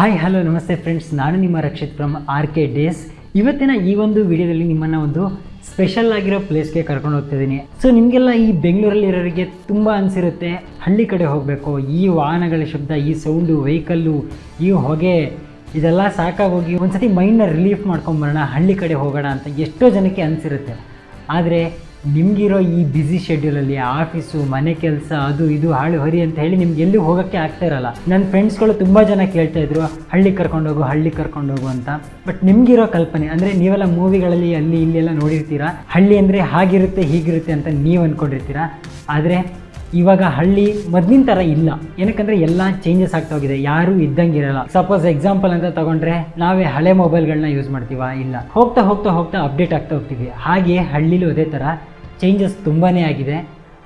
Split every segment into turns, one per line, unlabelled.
Hi hello ನಮಸ್ತೆ friends ನಾನು ನಿಮ್ಮ Rakshith from R K days ಇವತ್ತಿನ ಈ ಒಂದು ವಿಡಿಯೋದಲ್ಲಿ ನಿಮ್ಮನ್ನು ಒಂದು ಸ್ಪೆಷಲ್ ಆಗಿರೋ ಪ್ಲೇಸ್ಗೆ ಕರ್ಕೊಂಡು ಹೋಗ್ತಿದ್ದೀನಿ ಸೊ ನಿಮಗೆಲ್ಲ ಈ ಬೆಂಗಳೂರಲ್ಲಿ ಇರೋರಿಗೆ ತುಂಬ ಅನಿಸಿರುತ್ತೆ. ಹಳ್ಳಿ ಕಡೆ ಹೋಗಬೇಕು. ಈ ವಾಹನಗಳ ಶಬ್ದ, ಈ ಸೌಂಡು ವೆಹಿಕಲ್ಲು ಈ ಹೊಗೆ, ಇದೆಲ್ಲ ಸಾಕಾಗೋಗಿ ಒಂದ್ಸತಿ ಮೈಂಡನ್ನ ರಿಲೀಫ್ ಮಾಡ್ಕೊಂಬರೋಣ ಹಳ್ಳಿ ಕಡೆ ಹೋಗೋಣ ಅಂತ ಎಷ್ಟೋ ಜನಕ್ಕೆ ಅನಿಸಿರುತ್ತೆ. ಆದರೆ ನಿಮಗಿರೋ ಈ ಬ್ಯುಸಿ ಶೆಡ್ಯೂಲಲ್ಲಿ ಆಫೀಸು ಮನೆ ಕೆಲಸ, ಅದು ಇದು, ಹಾಳು, ಹರಿ ಅಂತ ಹೇಳಿ ನಿಮ್ಗೆ ಎಲ್ಲೂ ಹೋಗೋಕ್ಕೆ ಆಗ್ತಾ ಇರಲ್ಲ. ನನ್ನ ಫ್ರೆಂಡ್ಸ್ಗಳು ತುಂಬ ಜನ ಕೇಳ್ತಾ ಇದ್ರು ಹಳ್ಳಿ ಕರ್ಕೊಂಡೋಗು ಹಳ್ಳಿ ಕರ್ಕೊಂಡೋಗು ಅಂತ. ಬಟ್ ನಿಮಗಿರೋ ಕಲ್ಪನೆ, ಅಂದರೆ ನೀವೆಲ್ಲ ಮೂವಿಗಳಲ್ಲಿ ಅಲ್ಲಿ, ಇಲ್ಲಿ ಎಲ್ಲ ನೋಡಿರ್ತೀರಾ? ಹಳ್ಳಿ ಅಂದರೆ ಹಾಗಿರುತ್ತೆ, ಹೀಗಿರುತ್ತೆ ಅಂತ ನೀವು ಅಂದ್ಕೊಂಡಿರ್ತೀರಾ ಆದರೆ ಇವಾಗ ಹಳ್ಳಿ ಮೊದಲಿನ ಥರ ಇಲ್ಲ. ಏನಕ್ಕಂದರೆ ಎಲ್ಲ ಚೇಂಜಸ್ ಆಗ್ತಾ ಹೋಗಿದೆ, ಯಾರೂ ಇದ್ದಂಗಿರಲ್ಲ ಸಪೋಸ್ ಎಕ್ಸಾಂಪಲ್ ಅಂತ ತಗೊಂಡ್ರೆ, ನಾವೇ ಹಳೆ ಮೊಬೈಲ್ಗಳನ್ನ ಯೂಸ್ ಮಾಡ್ತೀವಾ? ಇಲ್ಲ. ಹೋಗ್ತಾ ಹೋಗ್ತಾ ಹೋಗ್ತಾ ಅಪ್ಡೇಟ್ ಆಗ್ತಾ ಹೋಗ್ತೀವಿ. ಹಾಗೆ ಹಳ್ಳಿಲೂ ಅದೇ ಥರ ಚೇಂಜಸ್ ತುಂಬಾ ಆಗಿದೆ.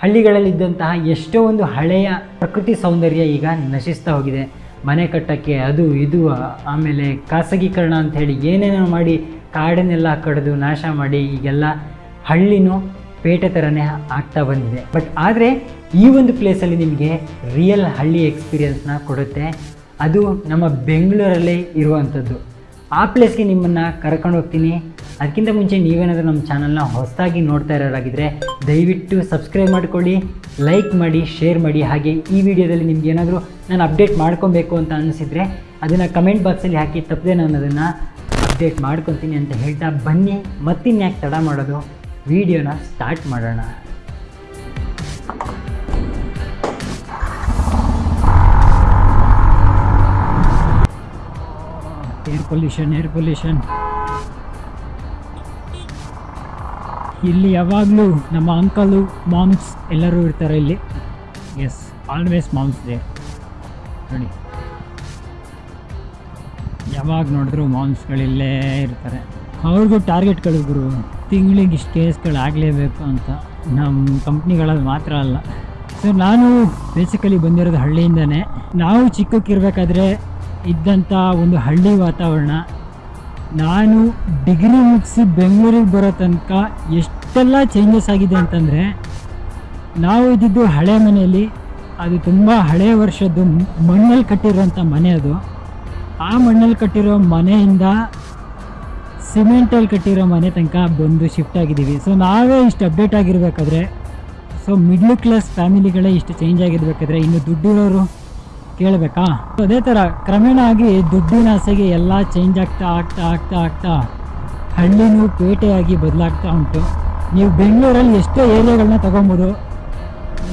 ಹಳ್ಳಿಗಳಲ್ಲಿದ್ದಂತಹ ಎಷ್ಟೋ ಒಂದು ಹಳೆಯ ಪ್ರಕೃತಿ ಸೌಂದರ್ಯ ಈಗ ನಶಿಸ್ತಾ ಹೋಗಿದೆ. ಮನೆ ಕಟ್ಟಕ್ಕೆ ಅದು ಇದು, ಆಮೇಲೆ ಖಾಸಗೀಕರಣ ಅಂತ ಹೇಳಿ ಏನೇನೋ ಮಾಡಿ ಕಾಡನ್ನೆಲ್ಲ ಕಡಿದು ನಾಶ ಮಾಡಿ ಈಗೆಲ್ಲ ಹಳ್ಳಿನೂ ಪೇಟೆ ಥರನೇ ಆಗ್ತಾ ಬಂದಿದೆ. ಬಟ್ ಆದರೆ ಈ ಒಂದು ಪ್ಲೇಸಲ್ಲಿ ನಿಮಗೆ ರಿಯಲ್ ಹಳ್ಳಿ ಎಕ್ಸ್ಪೀರಿಯನ್ಸ್ನ ಕೊಡುತ್ತೆ. ಅದು ನಮ್ಮ ಬೆಂಗಳೂರಲ್ಲೇ ಇರುವಂಥದ್ದು ಆ ಪ್ಲೇಸ್ಗೆ ನಿಮ್ಮನ್ನು ಕರ್ಕೊಂಡು ಹೋಗ್ತೀನಿ. ಅದಕ್ಕಿಂತ ಮುಂಚೆ ನೀವೇನಾದರೂ ನಮ್ಮ ಚಾನಲ್ನ ಹೊಸದಾಗಿ ನೋಡ್ತಾ ಇರೋರಾಗಿದ್ದರೆ ದಯವಿಟ್ಟು ಸಬ್ಸ್ಕ್ರೈಬ್ ಮಾಡಿಕೊಳ್ಳಿ ಲೈಕ್ ಮಾಡಿ ಶೇರ್ ಮಾಡಿ. ಹಾಗೆ ಈ ವಿಡಿಯೋದಲ್ಲಿ ನಿಮ್ಗೆ ಏನಾದರೂ ನಾನು ಅಪ್ಡೇಟ್ ಮಾಡ್ಕೊಬೇಕು ಅಂತ ಅನಿಸಿದರೆ ಅದನ್ನು ಕಮೆಂಟ್ ಬಾಕ್ಸಲ್ಲಿ ಹಾಕಿ, ತಪ್ಪದೆ ನಾನು ಅದನ್ನು ಅಪ್ಡೇಟ್ ಮಾಡ್ಕೊತೀನಿ ಅಂತ ಹೇಳ್ತಾ ಬನ್ನಿ. ಮತ್ತಿನ್ಯಾಕೆ ತಡ ಮಾಡೋದು? ವಿಡಿಯೋನ ಸ್ಟಾರ್ಟ್ ಮಾಡೋಣ. ಏರ್ ಪೊಲ್ಯೂಷನ್ ಏರ್ ಪೊಲ್ಯೂಷನ್ ಇಲ್ಲಿ ಯಾವಾಗಲೂ ನಮ್ಮ ಅಂಕಲು ಮಾಮ್ಸ್ ಎಲ್ಲರೂ ಇರ್ತಾರೆ ಇಲ್ಲಿ. ಎಸ್ ಆಲ್ವೇಸ್ ಮಾಮ್ಸ್ ದೇ ನೋಡಿ. ಯಾವಾಗ ನೋಡಿದ್ರು ಮಾಮ್ಸ್ಗಳಿಲ್ಲೇ ಇರ್ತಾರೆ. ಅವ್ರಿಗೂ ಟಾರ್ಗೆಟ್ಗಳು ಗುರು. ತಿಂಗಳಿಗೆ ಇಷ್ಟು ಕೇಸ್ಗಳು ಆಗಲೇಬೇಕು ಅಂತ. ನಮ್ಮ ಕಂಪ್ನಿಗಳಲ್ಲಿ ಮಾತ್ರ ಅಲ್ಲ. ಸೊ ನಾನು ಬೇಸಿಕಲಿ ಬಂದಿರೋದು ಹಳ್ಳಿಯಿಂದನೇ. ನಾವು ಚಿಕ್ಕಕ್ಕಿರ್ಬೇಕಾದ್ರೆ ಇದ್ದಂಥ ಒಂದು ಹಳ್ಳಿ ವಾತಾವರಣ. ನಾನು ಡಿಗ್ರಿ ಮುಗಿಸಿ ಬೆಂಗಳೂರಿಗೆ ಬರೋ ತನಕ ಎಷ್ಟೆಲ್ಲ ಚೇಂಜಸ್ ಆಗಿದೆ ಅಂತಂದರೆ, ನಾವು ಇದ್ದಿದ್ದು ಹಳೆ ಮನೆಯಲ್ಲಿ, ಅದು ತುಂಬ ಹಳೆಯ ವರ್ಷದ್ದು ಮಣ್ಣಲ್ಲಿ ಕಟ್ಟಿರೋಂಥ ಮನೆ ಅದು. ಆ ಮಣ್ಣಲ್ಲಿ ಕಟ್ಟಿರೋ ಮನೆಯಿಂದ ಸಿಮೆಂಟಲ್ಲಿ ಕಟ್ಟಿರೋ ಮನೆ ತನಕ ಬಂದು ಶಿಫ್ಟ್ ಆಗಿದ್ದೀವಿ. ಸೊ ನಾವೇ ಇಷ್ಟು ಅಪ್ಡೇಟ್ ಆಗಿರಬೇಕಾದ್ರೆ ಸೊ ಮಿಡ್ಲ್ ಕ್ಲಾಸ್ ಫ್ಯಾಮಿಲಿಗಳೇ ಇಷ್ಟು ಚೇಂಜ್ ಆಗಿರಬೇಕಾದ್ರೆ, ಇನ್ನು ದುಡ್ಡಿರೋರು ಕೇಳಬೇಕಾ? ಅದೇ ಥರ ಕ್ರಮೇಣ ಆಗಿ ದುಡ್ಡಿನ ಆಸೆಗೆ ಎಲ್ಲ ಚೇಂಜ್ ಆಗ್ತಾ ಆಗ್ತಾ ಆಗ್ತಾ ಆಗ್ತಾ ಹಳ್ಳಿನೂ ಪೇಟೆಯಾಗಿ ಬದಲಾಗ್ತಾ ಉಂಟು. ನೀವು ಬೆಂಗಳೂರಲ್ಲಿ ಎಷ್ಟೋ ಏರಿಯಾಗಳನ್ನ ತೊಗೊಬೋದು.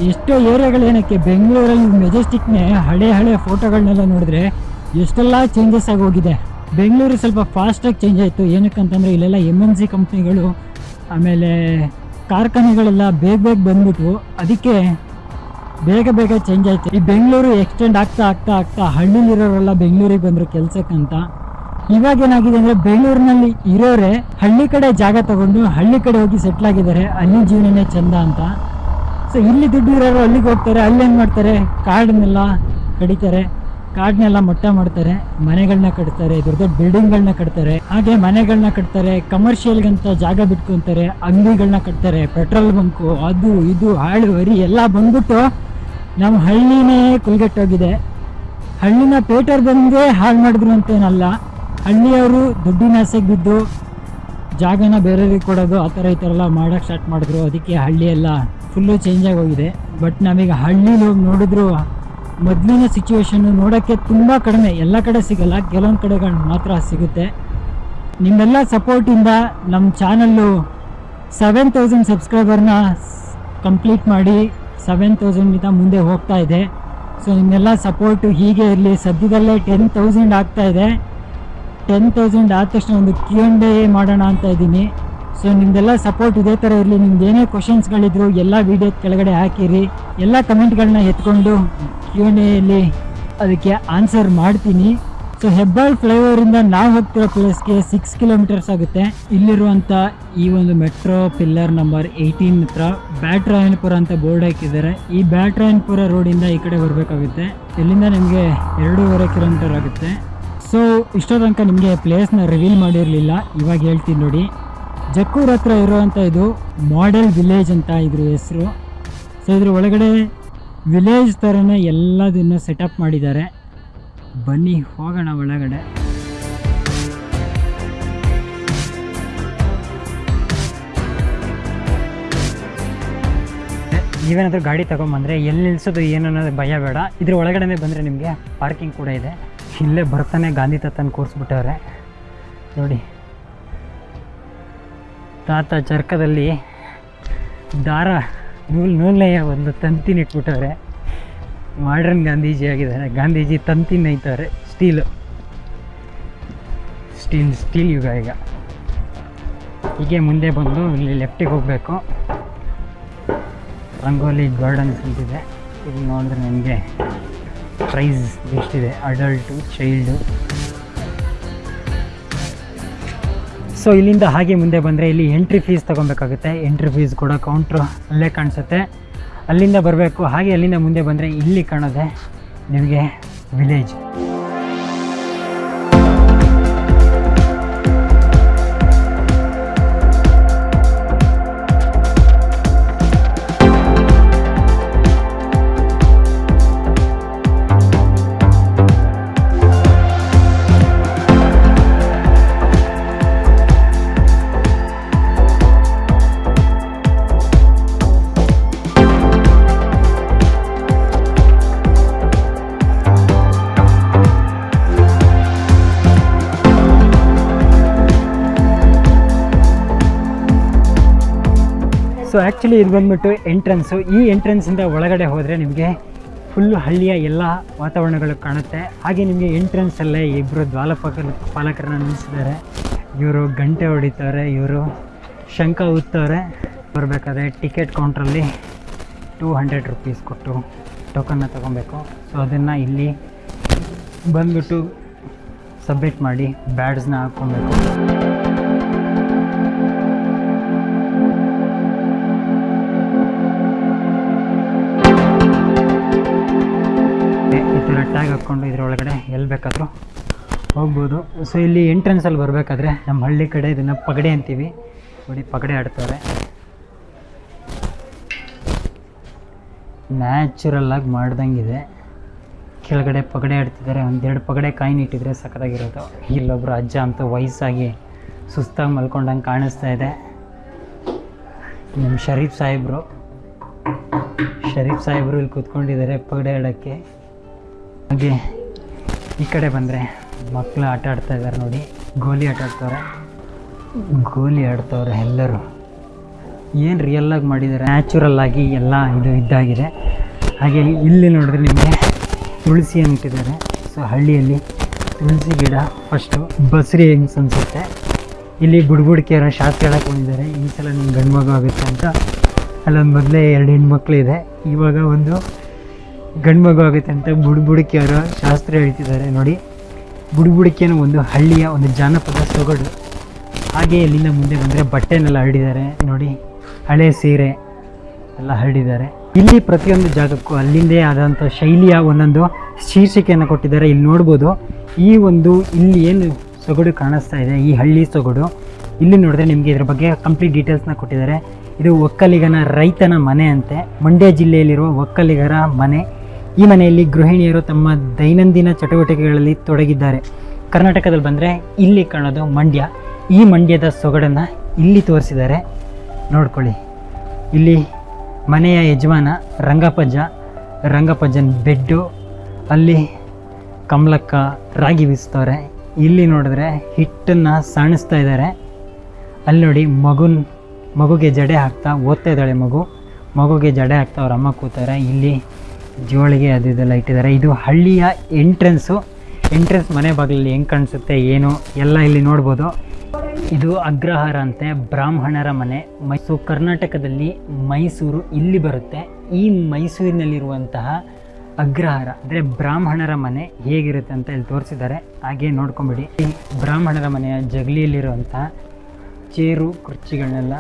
ಎಷ್ಟೋ ಏರಿಯಾಗಳು ಏನಕ್ಕೆ ಬೆಂಗಳೂರಲ್ಲಿ ಮೆಜೆಸ್ಟಿಕ್ನೇ ಹಳೆ ಹಳೆ ಫೋಟೋಗಳನ್ನೆಲ್ಲ ನೋಡಿದ್ರೆ ಎಷ್ಟೆಲ್ಲ ಚೇಂಜಸ್ ಆಗಿ ಹೋಗಿದೆ. ಬೆಂಗಳೂರು ಸ್ವಲ್ಪ ಫಾಸ್ಟಾಗಿ ಚೇಂಜ್ ಆಯಿತು. ಏನಕ್ಕಂತಂದರೆ ಇಲ್ಲೆಲ್ಲ ಎಂ ಎನ್ ಸಿ ಕಂಪ್ನಿಗಳು ಆಮೇಲೆ ಕಾರ್ಖಾನೆಗಳೆಲ್ಲ ಬೇಗ ಬೇಗ ಬಂದ್ಬಿಟ್ವು. ಅದಕ್ಕೆ ಬೇಗ ಬೇಗ ಚೇಂಜ್ ಆಯ್ತು. ಈ ಬೆಂಗಳೂರು ಎಕ್ಸ್ಟೆಂಡ್ ಆಗ್ತಾ ಆಗ್ತಾ ಆಗ್ತಾ ಹಳ್ಳಿಲಿರೋರೆಲ್ಲ ಬೆಂಗಳೂರಿಗೆ ಬಂದರು ಕೆಲ್ಸಕ್ಕಂತ. ಇವಾಗ ಏನಾಗಿದೆ ಅಂದರೆ ಬೆಂಗಳೂರಿನಲ್ಲಿ ಇರೋರೆ ಹಳ್ಳಿ ಕಡೆ ಜಾಗ ತಗೊಂಡು ಹಳ್ಳಿ ಕಡೆ ಹೋಗಿ ಸೆಟ್ಲ್ ಆಗಿದ್ದಾರೆ. ಅಲ್ಲಿ ಜೀವನನೇ ಚಂದ ಅಂತ. ಸೊ ಇಲ್ಲಿ ದುಡ್ಡು ಇರೋರು ಅಲ್ಲಿಗೆ ಹೋಗ್ತಾರೆ, ಅಲ್ಲಿ ಏನು ಮಾಡ್ತಾರೆ? ಕಾಡನ್ನೆಲ್ಲ ಕಡಿತಾರೆ. ಕಾಡನ್ನೆಲ್ಲ ಮೊಟ್ಟ ಮಾಡ್ತಾರೆ. ಮನೆಗಳನ್ನ ಕಟ್ತಾರೆ, ದೊಡ್ಡ ದೊಡ್ಡ ಬಿಲ್ಡಿಂಗ್ಗಳನ್ನ ಕಟ್ತಾರೆ. ಹಾಗೆ ಮನೆಗಳನ್ನ ಕಟ್ತಾರೆ ಕಮರ್ಷಿಯಲ್ಗಂತ ಜಾಗ ಬಿಟ್ಕೊಂತಾರೆ ಅಂಗಡಿಗಳನ್ನ ಕಟ್ತಾರೆ ಪೆಟ್ರೋಲ್ ಬಂಕು, ಅದು, ಇದು, ಹಾಳು ಹರಿ ಎಲ್ಲ ಬಂದ್ಬಿಟ್ಟು ನಮ್ಮ ಹಳ್ಳಿನೇ ಕುಲ್ಗೆಟ್ಟೋಗಿದೆ ಹಳ್ಳಿನ ಪೇಟರ್ ಬಂದೇ ಹಾಳು ಮಾಡಿದ್ರು ಅಂತೇನಲ್ಲ, ಹಳ್ಳಿಯವರು ದುಡ್ಡಿನ ಆಸೆಗೆ ಬಿದ್ದು ಜಾಗನ ಬೇರೆಯವ್ರಿಗೆ ಕೊಡೋದು ಆ ಥರ ಈ ಥರ ಎಲ್ಲ ಮಾಡೋಕ್ಕೆ ಸ್ಟಾರ್ಟ್ ಮಾಡಿದ್ರು. ಅದಕ್ಕೆ ಹಳ್ಳಿ ಎಲ್ಲ ಫುಲ್ಲು ಚೇಂಜ್ ಆಗೋಗಿದೆ. ಬಟ್ ನಮಗೆ ಹಳ್ಳಿಲಿ ಹೋಗಿ ನೋಡಿದ್ರು, ಮೊದಲಿನ ಸಿಚುವೇಶನ್ನು ನೋಡೋಕ್ಕೆ ತುಂಬ ಕಡಿಮೆ. ಎಲ್ಲ ಕಡೆ ಸಿಗಲ್ಲ, ಕೆಲವೊಂದು ಕಡೆಗಳು ಮಾತ್ರ ಸಿಗುತ್ತೆ. ನಿಮ್ಮೆಲ್ಲ ಸಪೋರ್ಟಿಂದ ನಮ್ಮ ಚಾನಲ್ಲು ಸೆವೆನ್ ತೌಸಂಡ್ ಸಬ್ಸ್ಕ್ರೈಬರ್ನ ಕಂಪ್ಲೀಟ್ ಮಾಡಿ ಸೆವೆನ್ ತೌಸಂಡ್ಗಿಂತ ಮುಂದೆ ಹೋಗ್ತಾ ಇದೆ. ಸೊ ನಿಮ್ಮೆಲ್ಲ ಸಪೋರ್ಟು ಹೀಗೆ ಇರಲಿ. ಸದ್ಯದಲ್ಲೇ ಟೆನ್ ತೌಸಂಡ್ ಆಗ್ತಾ ಇದೆ. ಟೆನ್ ತೌಸಂಡ್ ಆದ ತಕ್ಷಣ ಒಂದು ಕ್ಯೂ ಡೇ ಮಾಡೋಣ ಅಂತ ಇದ್ದೀನಿ. ಸೊ ನಿಮ್ದೆಲ್ಲ ಸಪೋರ್ಟ್ ಇದೇ ಥರ ಇರಲಿ. ನಿಮ್ದು ಏನೇ ಕ್ವಶನ್ಸ್ಗಳಿದ್ರು ಎಲ್ಲ ವೀಡಿಯೋ ಕೆಳಗಡೆ ಹಾಕಿರಿ. ಎಲ್ಲ ಕಮೆಂಟ್ಗಳನ್ನ ಎತ್ಕೊಂಡು ಕ್ಯೂ ಎಲ್ಲಿ ಅದಕ್ಕೆ ಆನ್ಸರ್ ಮಾಡ್ತೀನಿ. ಸೊ ಹೆಬ್ಬಾಳ್ ಫ್ಲೈಓವರಿಂದ ನಾವು ಹೋಗ್ತಿರೋ ಪ್ಲೇಸ್ಗೆ ಸಿಕ್ಸ್ ಕಿಲೋಮೀಟರ್ಸ್ ಆಗುತ್ತೆ. ಇಲ್ಲಿರುವಂಥ ಈ ಒಂದು ಮೆಟ್ರೋ ಪಿಲ್ಲರ್ ನಂಬರ್ ಏಯ್ಟೀನ್ ಹತ್ರ ಬ್ಯಾಟ್ರಾಯನಪುರ ಅಂತ ಬೋರ್ಡ್ ಹಾಕಿದ್ದಾರೆ. ಈ ಬ್ಯಾಟ್ರಾಯನಪುರ ರೋಡಿಂದ ಈ ಕಡೆ ಬರಬೇಕಾಗುತ್ತೆ. ಇಲ್ಲಿಂದ ನಿಮಗೆ ಎರಡೂವರೆ ಕಿಲೋಮೀಟರ್ ಆಗುತ್ತೆ. ಸೊ ಇಷ್ಟೋ ತನಕ ನಿಮಗೆ ಪ್ಲೇಸ್ನ ರಿವೀಲ್ ಮಾಡಿರಲಿಲ್ಲ. ಇವಾಗ ಹೇಳ್ತೀನಿ ನೋಡಿ. ಜಕ್ಕೂರ್ ಹತ್ರ ಇರುವಂಥ ಇದು ಮಾಡೆಲ್ ವಿಲೇಜ್ ಅಂತ ಇದ್ರ ಹೆಸರು. ಸೊ ಇದ್ರ ಒಳಗಡೆ ವಿಲೇಜ್ ಥರನೇ ಎಲ್ಲದನ್ನು ಸೆಟಪ್ ಮಾಡಿದ್ದಾರೆ. ಬನ್ನಿ ಹೋಗೋಣ ಒಳಗಡೆ. ನೀವೇನಾದರೂ ಗಾಡಿ ತೊಗೊಂಬಂದರೆ ಎಲ್ಲಿ ನಿಲ್ಸೋದು ಏನು ಅನ್ನೋದು ಭಯ ಬೇಡ. ಇದ್ರ ಒಳಗಡೆ ಬಂದರೆ ನಿಮಗೆ ಪಾರ್ಕಿಂಗ್ ಕೂಡ ಇದೆ. ಇಲ್ಲೇ ಬರ್ತಾನೆ ಗಾಂಧಿ ತಾತನ ಕೂರಿಸ್ಬಿಟ್ಟವ್ರೆ. ನೋಡಿ. ತಾತ ಚರ್ಕದಲ್ಲಿ ದಾರ ನೂಲ್ ನೂಲ್ನೆಯ ಒಂದು ತಂತಿನ ಇಟ್ಬಿಟ್ಟವ್ರೆ. ಮಾಡ್ರನ್ ಗಾಂಧೀಜಿ ಆಗಿದ್ದಾರೆ. ಗಾಂಧೀಜಿ ತಂತಿ ನೈತಾರೆ ಸ್ಟೀಲ್ ಸ್ಟೀಲ್ ಸ್ಟೀಲ್ ಯುಗ ಈಗ. ಹೀಗೆ ಮುಂದೆ ಬಂದು ಇಲ್ಲಿ ಲೆಫ್ಟಿಗೆ ಹೋಗಬೇಕು. ರಂಗೋಲಿ ಗಾರ್ಡನ್ಸ್ ಅಂತಿದೆ. ಇಲ್ಲಿ ನೋಡಿದ್ರೆ ನಿಮಗೆ ಪ್ರೈಸ್ ಎಷ್ಟಿದೆ ಅಡಲ್ಟು ಚೈಲ್ಡು ಸೊ ಇಲ್ಲಿಂದ ಹಾಗೆ ಮುಂದೆ ಬಂದರೆ ಇಲ್ಲಿ ಎಂಟ್ರಿ ಫೀಸ್ ತೊಗೊಬೇಕಾಗುತ್ತೆ. ಎಂಟ್ರಿ ಫೀಸ್ ಕೂಡ ಕೌಂಟ್ರ್ ಅಲ್ಲೇ ಕಾಣಿಸುತ್ತೆ. ಅಲ್ಲಿಂದ ಬರಬೇಕು. ಹಾಗೆ ಅಲ್ಲಿಂದ ಮುಂದೆ ಬಂದರೆ ಇಲ್ಲಿ ಕಾಣೋದೆ ನಿಮಗೆ ವಿಲೇಜ್ ಸೊ ಆ್ಯಕ್ಚುಲಿ ಇದು ಬಂದ್ಬಿಟ್ಟು ಎಂಟ್ರೆನ್ಸು ಈ ಎಂಟ್ರೆನ್ಸಿಂದ ಒಳಗಡೆ ಹೋದರೆ ನಿಮಗೆ ಫುಲ್ಲು ಹಳ್ಳಿಯ ಎಲ್ಲ ವಾತಾವರಣಗಳು ಕಾಣುತ್ತೆ. ಹಾಗೆ ನಿಮಗೆ ಎಂಟ್ರೆನ್ಸಲ್ಲೇ ಇಬ್ಬರು ದ್ವಾಲಪಾಲಕ ಪಾಲಕರನ್ನ ನಿಲ್ಲಿಸಿದ್ದಾರೆ. ಇವರು ಗಂಟೆ ಹೊಡಿತಾರೆ ಇವರು ಶಂಖ ಊದ್ತವ್ರೆ ಬರಬೇಕಾದ್ರೆ ಟಿಕೆಟ್ ಕೌಂಟ್ರಲ್ಲಿ ಟೂ ಹಂಡ್ರೆಡ್ ರುಪೀಸ್ ಕೊಟ್ಟು ಟೋಕನ್ನ ತೊಗೊಬೇಕು. ಸೊ ಅದನ್ನು ಇಲ್ಲಿ ಬಂದ್ಬಿಟ್ಟು ಸಬ್ಮಿಟ್ ಮಾಡಿ ಬ್ಯಾಡ್ಸ್ನ ಹಾಕ್ಕೊಬೇಕು. ಟ್ಯಾಗ್ ಹಾಕ್ಕೊಂಡು ಇದ್ರೊಳಗಡೆ ಎಲ್ಲಿ ಬೇಕಾದರೂ ಹೋಗ್ಬೋದು. ಸೊ ಇಲ್ಲಿ ಎಂಟ್ರೆನ್ಸಲ್ಲಿ ಬರಬೇಕಾದ್ರೆ ನಮ್ಮ ಹಳ್ಳಿ ಕಡೆ ಇದನ್ನು ಪಗಡೆ ಅಂತೀವಿ. ನೋಡಿ, ಪಗಡೆ ಆಡ್ತಾರೆ. ನ್ಯಾಚುರಲ್ಲಾಗಿ ಮಾಡ್ದಂಗಿದೆ. ಕೆಳಗಡೆ ಪಗಡೆ ಆಡ್ತಿದ್ದಾರೆ. ಒಂದೆರಡು ಪಗಡೆ ಕಾಯಿನ ಇಟ್ಟಿದ್ರೆ ಸಖತ್ತಾಗಿರೋದು. ಇಲ್ಲೊಬ್ರು ಅಜ್ಜ ಅಂತ ವಯಸ್ಸಾಗಿ ಸುಸ್ತಾಗಿ ಮಲ್ಕೊಂಡಂಗೆ ಕಾಣಿಸ್ತಾ ಇದೆ. ನಮ್ಮ ಶರೀಫ್ ಸಾಹೇಬರು. ಶರೀಫ್ ಸಾಹೇಬರು ಇಲ್ಲಿ ಕೂತ್ಕೊಂಡಿದ್ದಾರೆ ಪಗಡೆ ಆಡೋಕ್ಕೆ. ಹಾಗೆ ಈ ಕಡೆ ಬಂದರೆ ಮಕ್ಕಳು ಆಟ ಆಡ್ತಾ ಇದ್ದಾರೆ ನೋಡಿ. ಗೋಲಿ ಆಟ ಆಡ್ತವ್ರೆ. ಗೋಲಿ ಆಡ್ತವ್ರೆ ಎಲ್ಲರೂ. ಏನು ರಿಯಲ್ಲಾಗಿ ಮಾಡಿದ್ದಾರೆ ನ್ಯಾಚುರಲ್ ಆಗಿ ಎಲ್ಲ ಇದು ಇದ್ದಾಗಿದೆ. ಹಾಗೆ ಇಲ್ಲಿ ನೋಡಿದ್ರೆ ನಿಮಗೆ ತುಳಸಿ ಅಂತಿದ್ದಾರೆ ಸೊ ಹಳ್ಳಿಯಲ್ಲಿ ತುಳಸಿ ಗಿಡ ಫಸ್ಟು ಬಸ್ರಿ ಹೆಂಗ್ಸ್ ಅನಿಸುತ್ತೆ. ಇಲ್ಲಿ ಬುಡ್ಬುಡಿಕೆಯರ ಶಾಸ್ತ್ರ ಹೇಳಕ್ಕೆ ಬಂದಿದ್ದಾರೆ. ಈ ಸಲ ನಿಮ್ಮ ಗಂಡು ಮಗು ಆಗುತ್ತೆ ಅಂತ. ಅಲ್ಲೊಂದು ಮೊದಲೇ ಎರಡು ಹೆಣ್ಮಕ್ಳು ಇದೆ. ಇವಾಗ ಒಂದು ಗಂಡು ಮಗು ಆಗುತ್ತೆ ಅಂತ ಬುಡ್ಬುಡಿಕೆಯವರು ಶಾಸ್ತ್ರ ಹೇಳ್ತಿದ್ದಾರೆ. ನೋಡಿ ಬುಡ್ಬುಡಿಕೆನ ಒಂದು ಹಳ್ಳಿಯ ಒಂದು ಜಾನಪದ ಸೊಗಡು. ಹಾಗೆ ಇಲ್ಲಿಂದ ಮುಂದೆ ಬಂದರೆ ಬಟ್ಟೆನೆಲ್ಲ ಹರಡಿದ್ದಾರೆ. ನೋಡಿ, ಹಳೆ ಸೀರೆ ಎಲ್ಲ ಹರಡಿದ್ದಾರೆ. ಇಲ್ಲಿ ಪ್ರತಿಯೊಂದು ಜಾಗಕ್ಕೂ ಅಲ್ಲಿಂದೇ ಆದಂಥ ಶೈಲಿಯ ಒಂದೊಂದು ಶೀರ್ಷಿಕೆಯನ್ನು ಕೊಟ್ಟಿದ್ದಾರೆ. ಇಲ್ಲಿ ನೋಡ್ಬೋದು, ಈ ಒಂದು ಇಲ್ಲಿ ಏನು ಸೊಗಡು ಕಾಣಿಸ್ತಾ ಇದೆ, ಈ ಹಳ್ಳಿ ಸೊಗಡು. ಇಲ್ಲಿ ನೋಡಿದ್ರೆ ನಿಮಗೆ ಇದ್ರ ಬಗ್ಗೆ ಕಂಪ್ಲೀಟ್ ಡೀಟೇಲ್ಸ್ನ ಕೊಟ್ಟಿದ್ದಾರೆ. ಇದು ಒಕ್ಕಲಿಗನ ರೈತನ ಮನೆ ಅಂತೆ. ಮಂಡ್ಯ ಜಿಲ್ಲೆಯಲ್ಲಿರುವ ಒಕ್ಕಲಿಗರ ಮನೆ. ಈ ಮನೆಯಲ್ಲಿ ಗೃಹಿಣಿಯರು ತಮ್ಮ ದೈನಂದಿನ ಚಟುವಟಿಕೆಗಳಲ್ಲಿ ತೊಡಗಿದ್ದಾರೆ. ಕರ್ನಾಟಕದಲ್ಲಿ ಬಂದರೆ ಇಲ್ಲಿ ಕಾಣೋದು ಮಂಡ್ಯ. ಈ ಮಂಡ್ಯದ ಸೊಗಡನ್ನು ಇಲ್ಲಿ ತೋರಿಸಿದ್ದಾರೆ. ನೋಡ್ಕೊಳ್ಳಿ. ಇಲ್ಲಿ ಮನೆಯ ಯಜಮಾನ ರಂಗಪ್ಪಜ್ಜ ರಂಗಪ್ಪಜ್ಜನ ಬೆಡ್ಡು, ಅಲ್ಲಿ ಕಮಲಕ್ಕ ರಾಗಿ ಬೀಸ್ತವ್ರೆ. ಇಲ್ಲಿ ನೋಡಿದ್ರೆ ಹಿಟ್ಟನ್ನು ಸಾಣಿಸ್ತಾ ಇದ್ದಾರೆ. ಅಲ್ಲಿ ನೋಡಿ ಮಗುನ್, ಮಗುಗೆ ಜಡೆ ಹಾಕ್ತಾ ಓದ್ತಾ ಇದ್ದಾಳೆ ಮಗು. ಮಗುಗೆ ಜಡೆ ಹಾಕ್ತಾ ಅವ್ರ ಅಮ್ಮ ಕೂತಾರೆ. ಇಲ್ಲಿ ಜೋಳಿಗೆ ಅದು ಇದೆಲ್ಲ ಇಟ್ಟಿದ್ದಾರೆ. ಇದು ಹಳ್ಳಿಯ ಎಂಟ್ರೆನ್ಸು ಎಂಟ್ರೆನ್ಸ್ ಮನೆ ಬಾಗಿಲಲ್ಲಿ ಹೆಂಗೆ ಕಾಣಿಸುತ್ತೆ, ಏನು, ಎಲ್ಲ ಇಲ್ಲಿ ನೋಡ್ಬೋದು. ಇದು ಅಗ್ರಹಾರ ಅಂತೆ, ಬ್ರಾಹ್ಮಣರ ಮನೆ. ಮೈಸೂರು, ಕರ್ನಾಟಕದಲ್ಲಿ ಮೈಸೂರು ಇಲ್ಲಿ ಬರುತ್ತೆ. ಈ ಮೈಸೂರಿನಲ್ಲಿರುವಂತಹ ಅಗ್ರಹಾರ, ಅಂದರೆ ಬ್ರಾಹ್ಮಣರ ಮನೆ ಹೇಗಿರುತ್ತೆ ಅಂತ ಇಲ್ಲಿ ತೋರಿಸಿದ್ದಾರೆ. ಹಾಗೆ ನೋಡ್ಕೊಂಬಿಡಿ. ಈ ಬ್ರಾಹ್ಮಣರ ಮನೆಯ ಜಗಲಿಯಲ್ಲಿರುವಂತಹ ಚೇರು ಕುರ್ಚಿಗಳನ್ನೆಲ್ಲ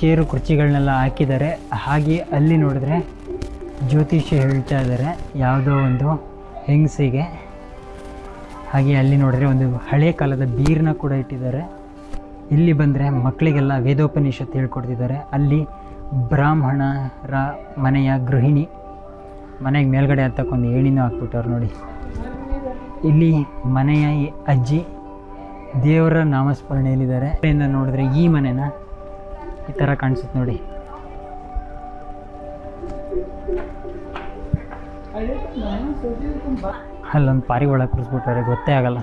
ಚೇರು ಕುರ್ಚಿಗಳನ್ನೆಲ್ಲ ಹಾಕಿದ್ದಾರೆ. ಹಾಗೆ ಅಲ್ಲಿ ನೋಡಿದ್ರೆ ಜ್ಯೋತಿಷ್ಯ ಹೇಳ್ತಾ ಇದ್ದಾರೆ ಯಾವುದೋ ಒಂದು ಹೆಂಗಸಿಗೆ. ಹಾಗೆ ಅಲ್ಲಿ ನೋಡಿದ್ರೆ ಒಂದು ಹಳೆ ಕಾಲದ ಬೀರನ್ನ ಕೂಡ ಇಟ್ಟಿದ್ದಾರೆ. ಇಲ್ಲಿ ಬಂದರೆ ಮಕ್ಕಳಿಗೆಲ್ಲ ವೇದೋಪನಿಷತ್ ಹೇಳ್ಕೊಡ್ತಿದ್ದಾರೆ. ಅಲ್ಲಿ ಬ್ರಾಹ್ಮಣರ ಮನೆಯ ಗೃಹಿಣಿ ಮನೆಗೆ ಮೇಲ್ಗಡೆ ಹತ್ತಕ್ಕೊಂದು ಏಣಿನೂ ಹಾಕ್ಬಿಟ್ಟವ್ರು ನೋಡಿ. ಇಲ್ಲಿ ಮನೆಯ ಅಜ್ಜಿ ದೇವರ ನಾಮಸ್ಮರಣೆಯಲ್ಲಿದ್ದಾರೆ. ಅದರಿಂದ ನೋಡಿದ್ರೆ ಈ ಮನೆನ ಈ ಥರ ಕಾಣಿಸುತ್ತೆ ನೋಡಿ. ಅಲ್ಲೊಂದು ಪಾರಿವಾಳ ಕೂರಿಸ್ಬಿಟ್ಟಾರೆ ಗೊತ್ತೇ ಆಗಲ್ಲ.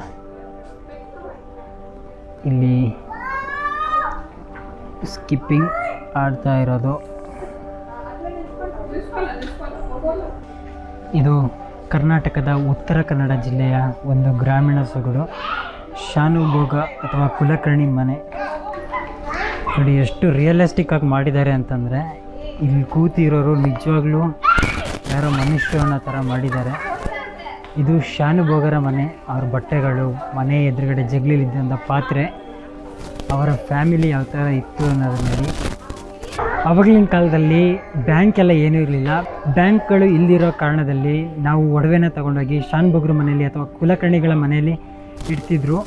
ಇಲ್ಲಿ ಸ್ಕಿಪ್ಪಿಂಗ್ ಆಡ್ತಾ ಇರೋದು. ಇದು ಕರ್ನಾಟಕದ ಉತ್ತರ ಕನ್ನಡ ಜಿಲ್ಲೆಯ ಒಂದು ಗ್ರಾಮೀಣ ಸೊಗಡು. ಶಾನುಭೋಗ ಅಥವಾ ಕುಲಕರ್ಣಿ ಮನೆ. ನೋಡಿ, ಎಷ್ಟು ರಿಯಲಿಸ್ಟಿಕ್ ಆಗಿ ಮಾಡಿದ್ದಾರೆ ಅಂತಂದರೆ ಇಲ್ಲಿ ಕೂತಿರೋರು ನಿಜವಾಗ್ಲೂ ಯಾರೋ ಮನುಷ್ಯರನ್ನ ಥರ ಮಾಡಿದ್ದಾರೆ. ಇದು ಶಾನುಭೋಗರ ಮನೆ, ಅವ್ರ ಬಟ್ಟೆಗಳು, ಮನೆ ಎದುರುಗಡೆ ಜಗ್ಲಿಲಿದ್ದಂಥ ಪಾತ್ರೆ, ಅವರ ಫ್ಯಾಮಿಲಿ ಯಾವ ಥರ ಇತ್ತು ಅನ್ನೋದನ್ನ ನೋಡಿ ಅವಾಗಲಿನ ಕಾಲದಲ್ಲಿ ಬ್ಯಾಂಕ್ ಎಲ್ಲ ಏನೂ ಇರಲಿಲ್ಲ. ಬ್ಯಾಂಕ್ಗಳು ಇಲ್ದಿರೋ ಕಾರಣದಲ್ಲಿ ನಾವು ಒಡವೆನ ತಗೊಂಡೋಗಿ ಶಾನ್ಭೋಗ್ರ ಮನೆಯಲ್ಲಿ ಅಥವಾ ಕುಲಕರ್ಣಿಗಳ ಮನೆಯಲ್ಲಿ ಇಡ್ತಿದ್ರು.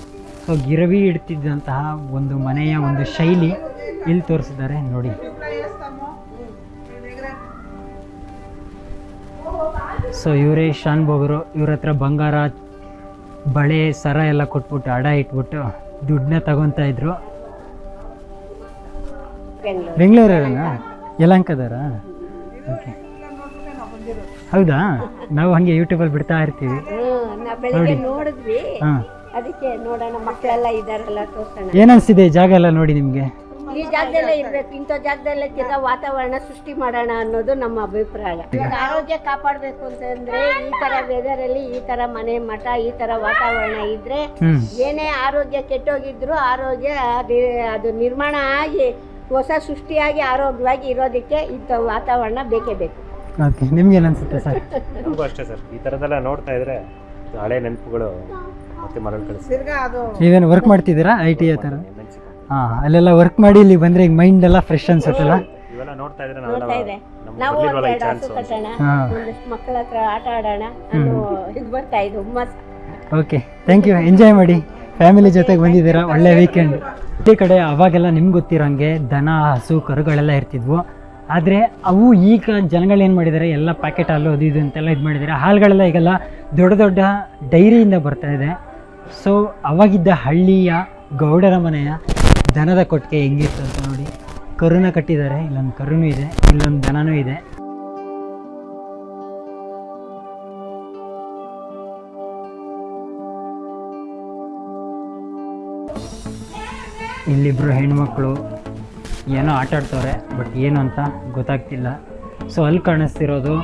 ಸೊ ಗಿರವಿ ಇಡ್ತಿದ್ದಂತಹ ಒಂದು ಮನೆಯ ಒಂದು ಶೈಲಿ ಇಲ್ಲಿ ತೋರಿಸಿದ್ದಾರೆ ನೋಡಿ. ಸೊ ಇವರೇ ಶಾನ್ ಬೋಗರು ಇವ್ರ ಹತ್ರ ಬಂಗಾರ ಬಳೆ ಸರ ಎಲ್ಲ ಕೊಟ್ಬಿಟ್ಟು ಅಡ ಇಟ್ಬಿಟ್ಟು ದುಡ್ಡನ್ನ ತಗೊತಾ ಇದ್ರು. ಬೆಂಗಳೂರಲ್ಲ ಯಲಂಕದಾರ ಓಕೆ ಹೌದಾ? ನಾವು ಹಂಗೆ ಯೂಟ್ಯೂಬಲ್ಲಿ ಬಿಡ್ತಾ ಇರ್ತೀವಿ.
ನೋಡಿ. ನೋಡಿದ್ವಿ.
ಹಾಂ.
ಅದಕ್ಕೆ ನೋಡೋಣ ಮಕ್ಕಳೆಲ್ಲ ಇದಾರಲ್ಲ ತೋರ್ಸೋಣ.
ಏನನ್ಸಿದೆ ಜಾಗ ಎಲ್ಲ ನೋಡಿ ನಿಮಗೆ?
ಈ ಜಾಗದಲ್ಲೇ ಇರ್ಬೇಕು ಇಂಥ ಜಾಗದಲ್ಲೇ ತಿರ್ಗಾ ವಾತಾವರಣ ಸೃಷ್ಟಿ ಮಾಡೋಣ ಅನ್ನೋದು ನಮ್ಮ ಅಭಿಪ್ರಾಯ. ಇವಾಗ ಆರೋಗ್ಯ ಕಾಪಾಡಬೇಕು ಅಂತಂದ್ರೆ ಈ ತರ ವೆದರ್ ಅಲ್ಲಿ ಈ ತರ ಮನೆ ಮಠ ಈ ತರ ವಾತಾವರಣ ಇದ್ರೆ ಏನೇ ಆರೋಗ್ಯ ಕೆಟ್ಟೋಗಿದ್ರು ಆರೋಗ್ಯ ಅದು ಅದು ನಿರ್ಮಾಣ ಆಗಿ ಹೊಸ ಸೃಷ್ಟಿಯಾಗಿ ಆರೋಗ್ಯವಾಗಿ ಇರೋದಕ್ಕೆ ಇಂಥ ವಾತಾವರಣ ಬೇಕೇ ಬೇಕು.
ನಿಮ್ಗೆ ಅನ್ಸುತ್ತೆ ಸರ್?
ನಮಗೂ ಅಷ್ಟೇ ಸರ್. ಈ ಥರದ್ದೆಲ್ಲ ನೋಡ್ತಾ ಇದ್ರೆ ಹಳೆ ನೆನಪುಗಳು ಮತ್ತೆ ಮರಳು ಕಳಿಸಿ.
ನೀವೇನು ವರ್ಕ್ ಮಾಡ್ತಿದ್ದೀರಾ? ಐ ಟಿ ಆ ಥರ ಹಾಂ ಅಲ್ಲೆಲ್ಲ ವರ್ಕ್ ಮಾಡಿ ಇಲ್ಲಿ ಬಂದರೆ ಈಗ ಮೈಂಡ್ ಎಲ್ಲ ಫ್ರೆಶ್ ಅನ್ಸುತ್ತಲ್ಲ?
ಇವೆಲ್ಲ ನೋಡ್ತಾ ಇದ್ರೆ
ನೋಡ್ತಾ ಇದೆ.
ನಮ್ಗೆ
ನಾವು
ಬರ್ಲಿಲ್ವಲ್ಲ ಈ
ಒಂದೆರಡು ಹಸು ಕಟ್ಟೋಣ
ಹಾಂ.
ಒಂದಷ್ಟು ಮಕ್ಕಳ ಹತ್ರ ಆಟ ಆಡೋಣ ಅನ್ನೋ ಇದು ಬರ್ತಾ ಇದೆ ಹುಮ್ಮಸ್
ಓಕೆ ಥ್ಯಾಂಕ್ ಯು ಎಂಜಾಯ್ ಮಾಡಿ. ಫ್ಯಾಮಿಲಿ ಜೊತೆಗೆ ಬಂದಿದ್ದೀರಾ? ಒಳ್ಳೆ ವೀಕೆಂಡ್ ಈ ಕಡೆ ಅವಾಗೆಲ್ಲ ನಿಮ್ಗೆ ಗೊತ್ತಿರೋಂಗೆ ದನ ಹಸು ಕರುಗಳೆಲ್ಲ ಇರ್ತಿದ್ವು. ಆದರೆ ಅವು ಈಗ ಜನಗಳೇನು ಮಾಡಿದ್ದಾರೆ ಎಲ್ಲ ಪ್ಯಾಕೆಟ್ ಹಾಲು ಅದು ಇದು ಅಂತೆಲ್ಲ ಇದು ಮಾಡಿದ್ದಾರೆ ಹಾಲುಗಳೆಲ್ಲ ಈಗೆಲ್ಲ ದೊಡ್ಡ ದೊಡ್ಡ ಡೈರಿಯಿಂದ ಬರ್ತಾ ಇದೆ. ಸೊ ಅವಾಗಿದ್ದ ಹಳ್ಳಿಯ ಗೌಡರ ಮನೆಯ ದನದ ಕೊಟ್ಟಿಗೆ ಹೆಂಗಿತ್ತು ಅಂತ ನೋಡಿ. ಕರುನ ಕಟ್ಟಿದ್ದಾರೆ. ಇಲ್ಲೊಂದು ಕರುನೂ ಇದೆ, ಇಲ್ಲೊಂದು ದನನೂ ಇದೆ. ಇಲ್ಲಿಬ್ರು ಹೆಣ್ಮಕ್ಳು ಏನೋ ಆಟ ಆಡ್ತವ್ರೆ, ಬಟ್ ಏನು ಅಂತ ಗೊತ್ತಾಗ್ತಿಲ್ಲ. ಸೊ ಅಲ್ಲಿ ಕಾಣಿಸ್ತಿರೋದು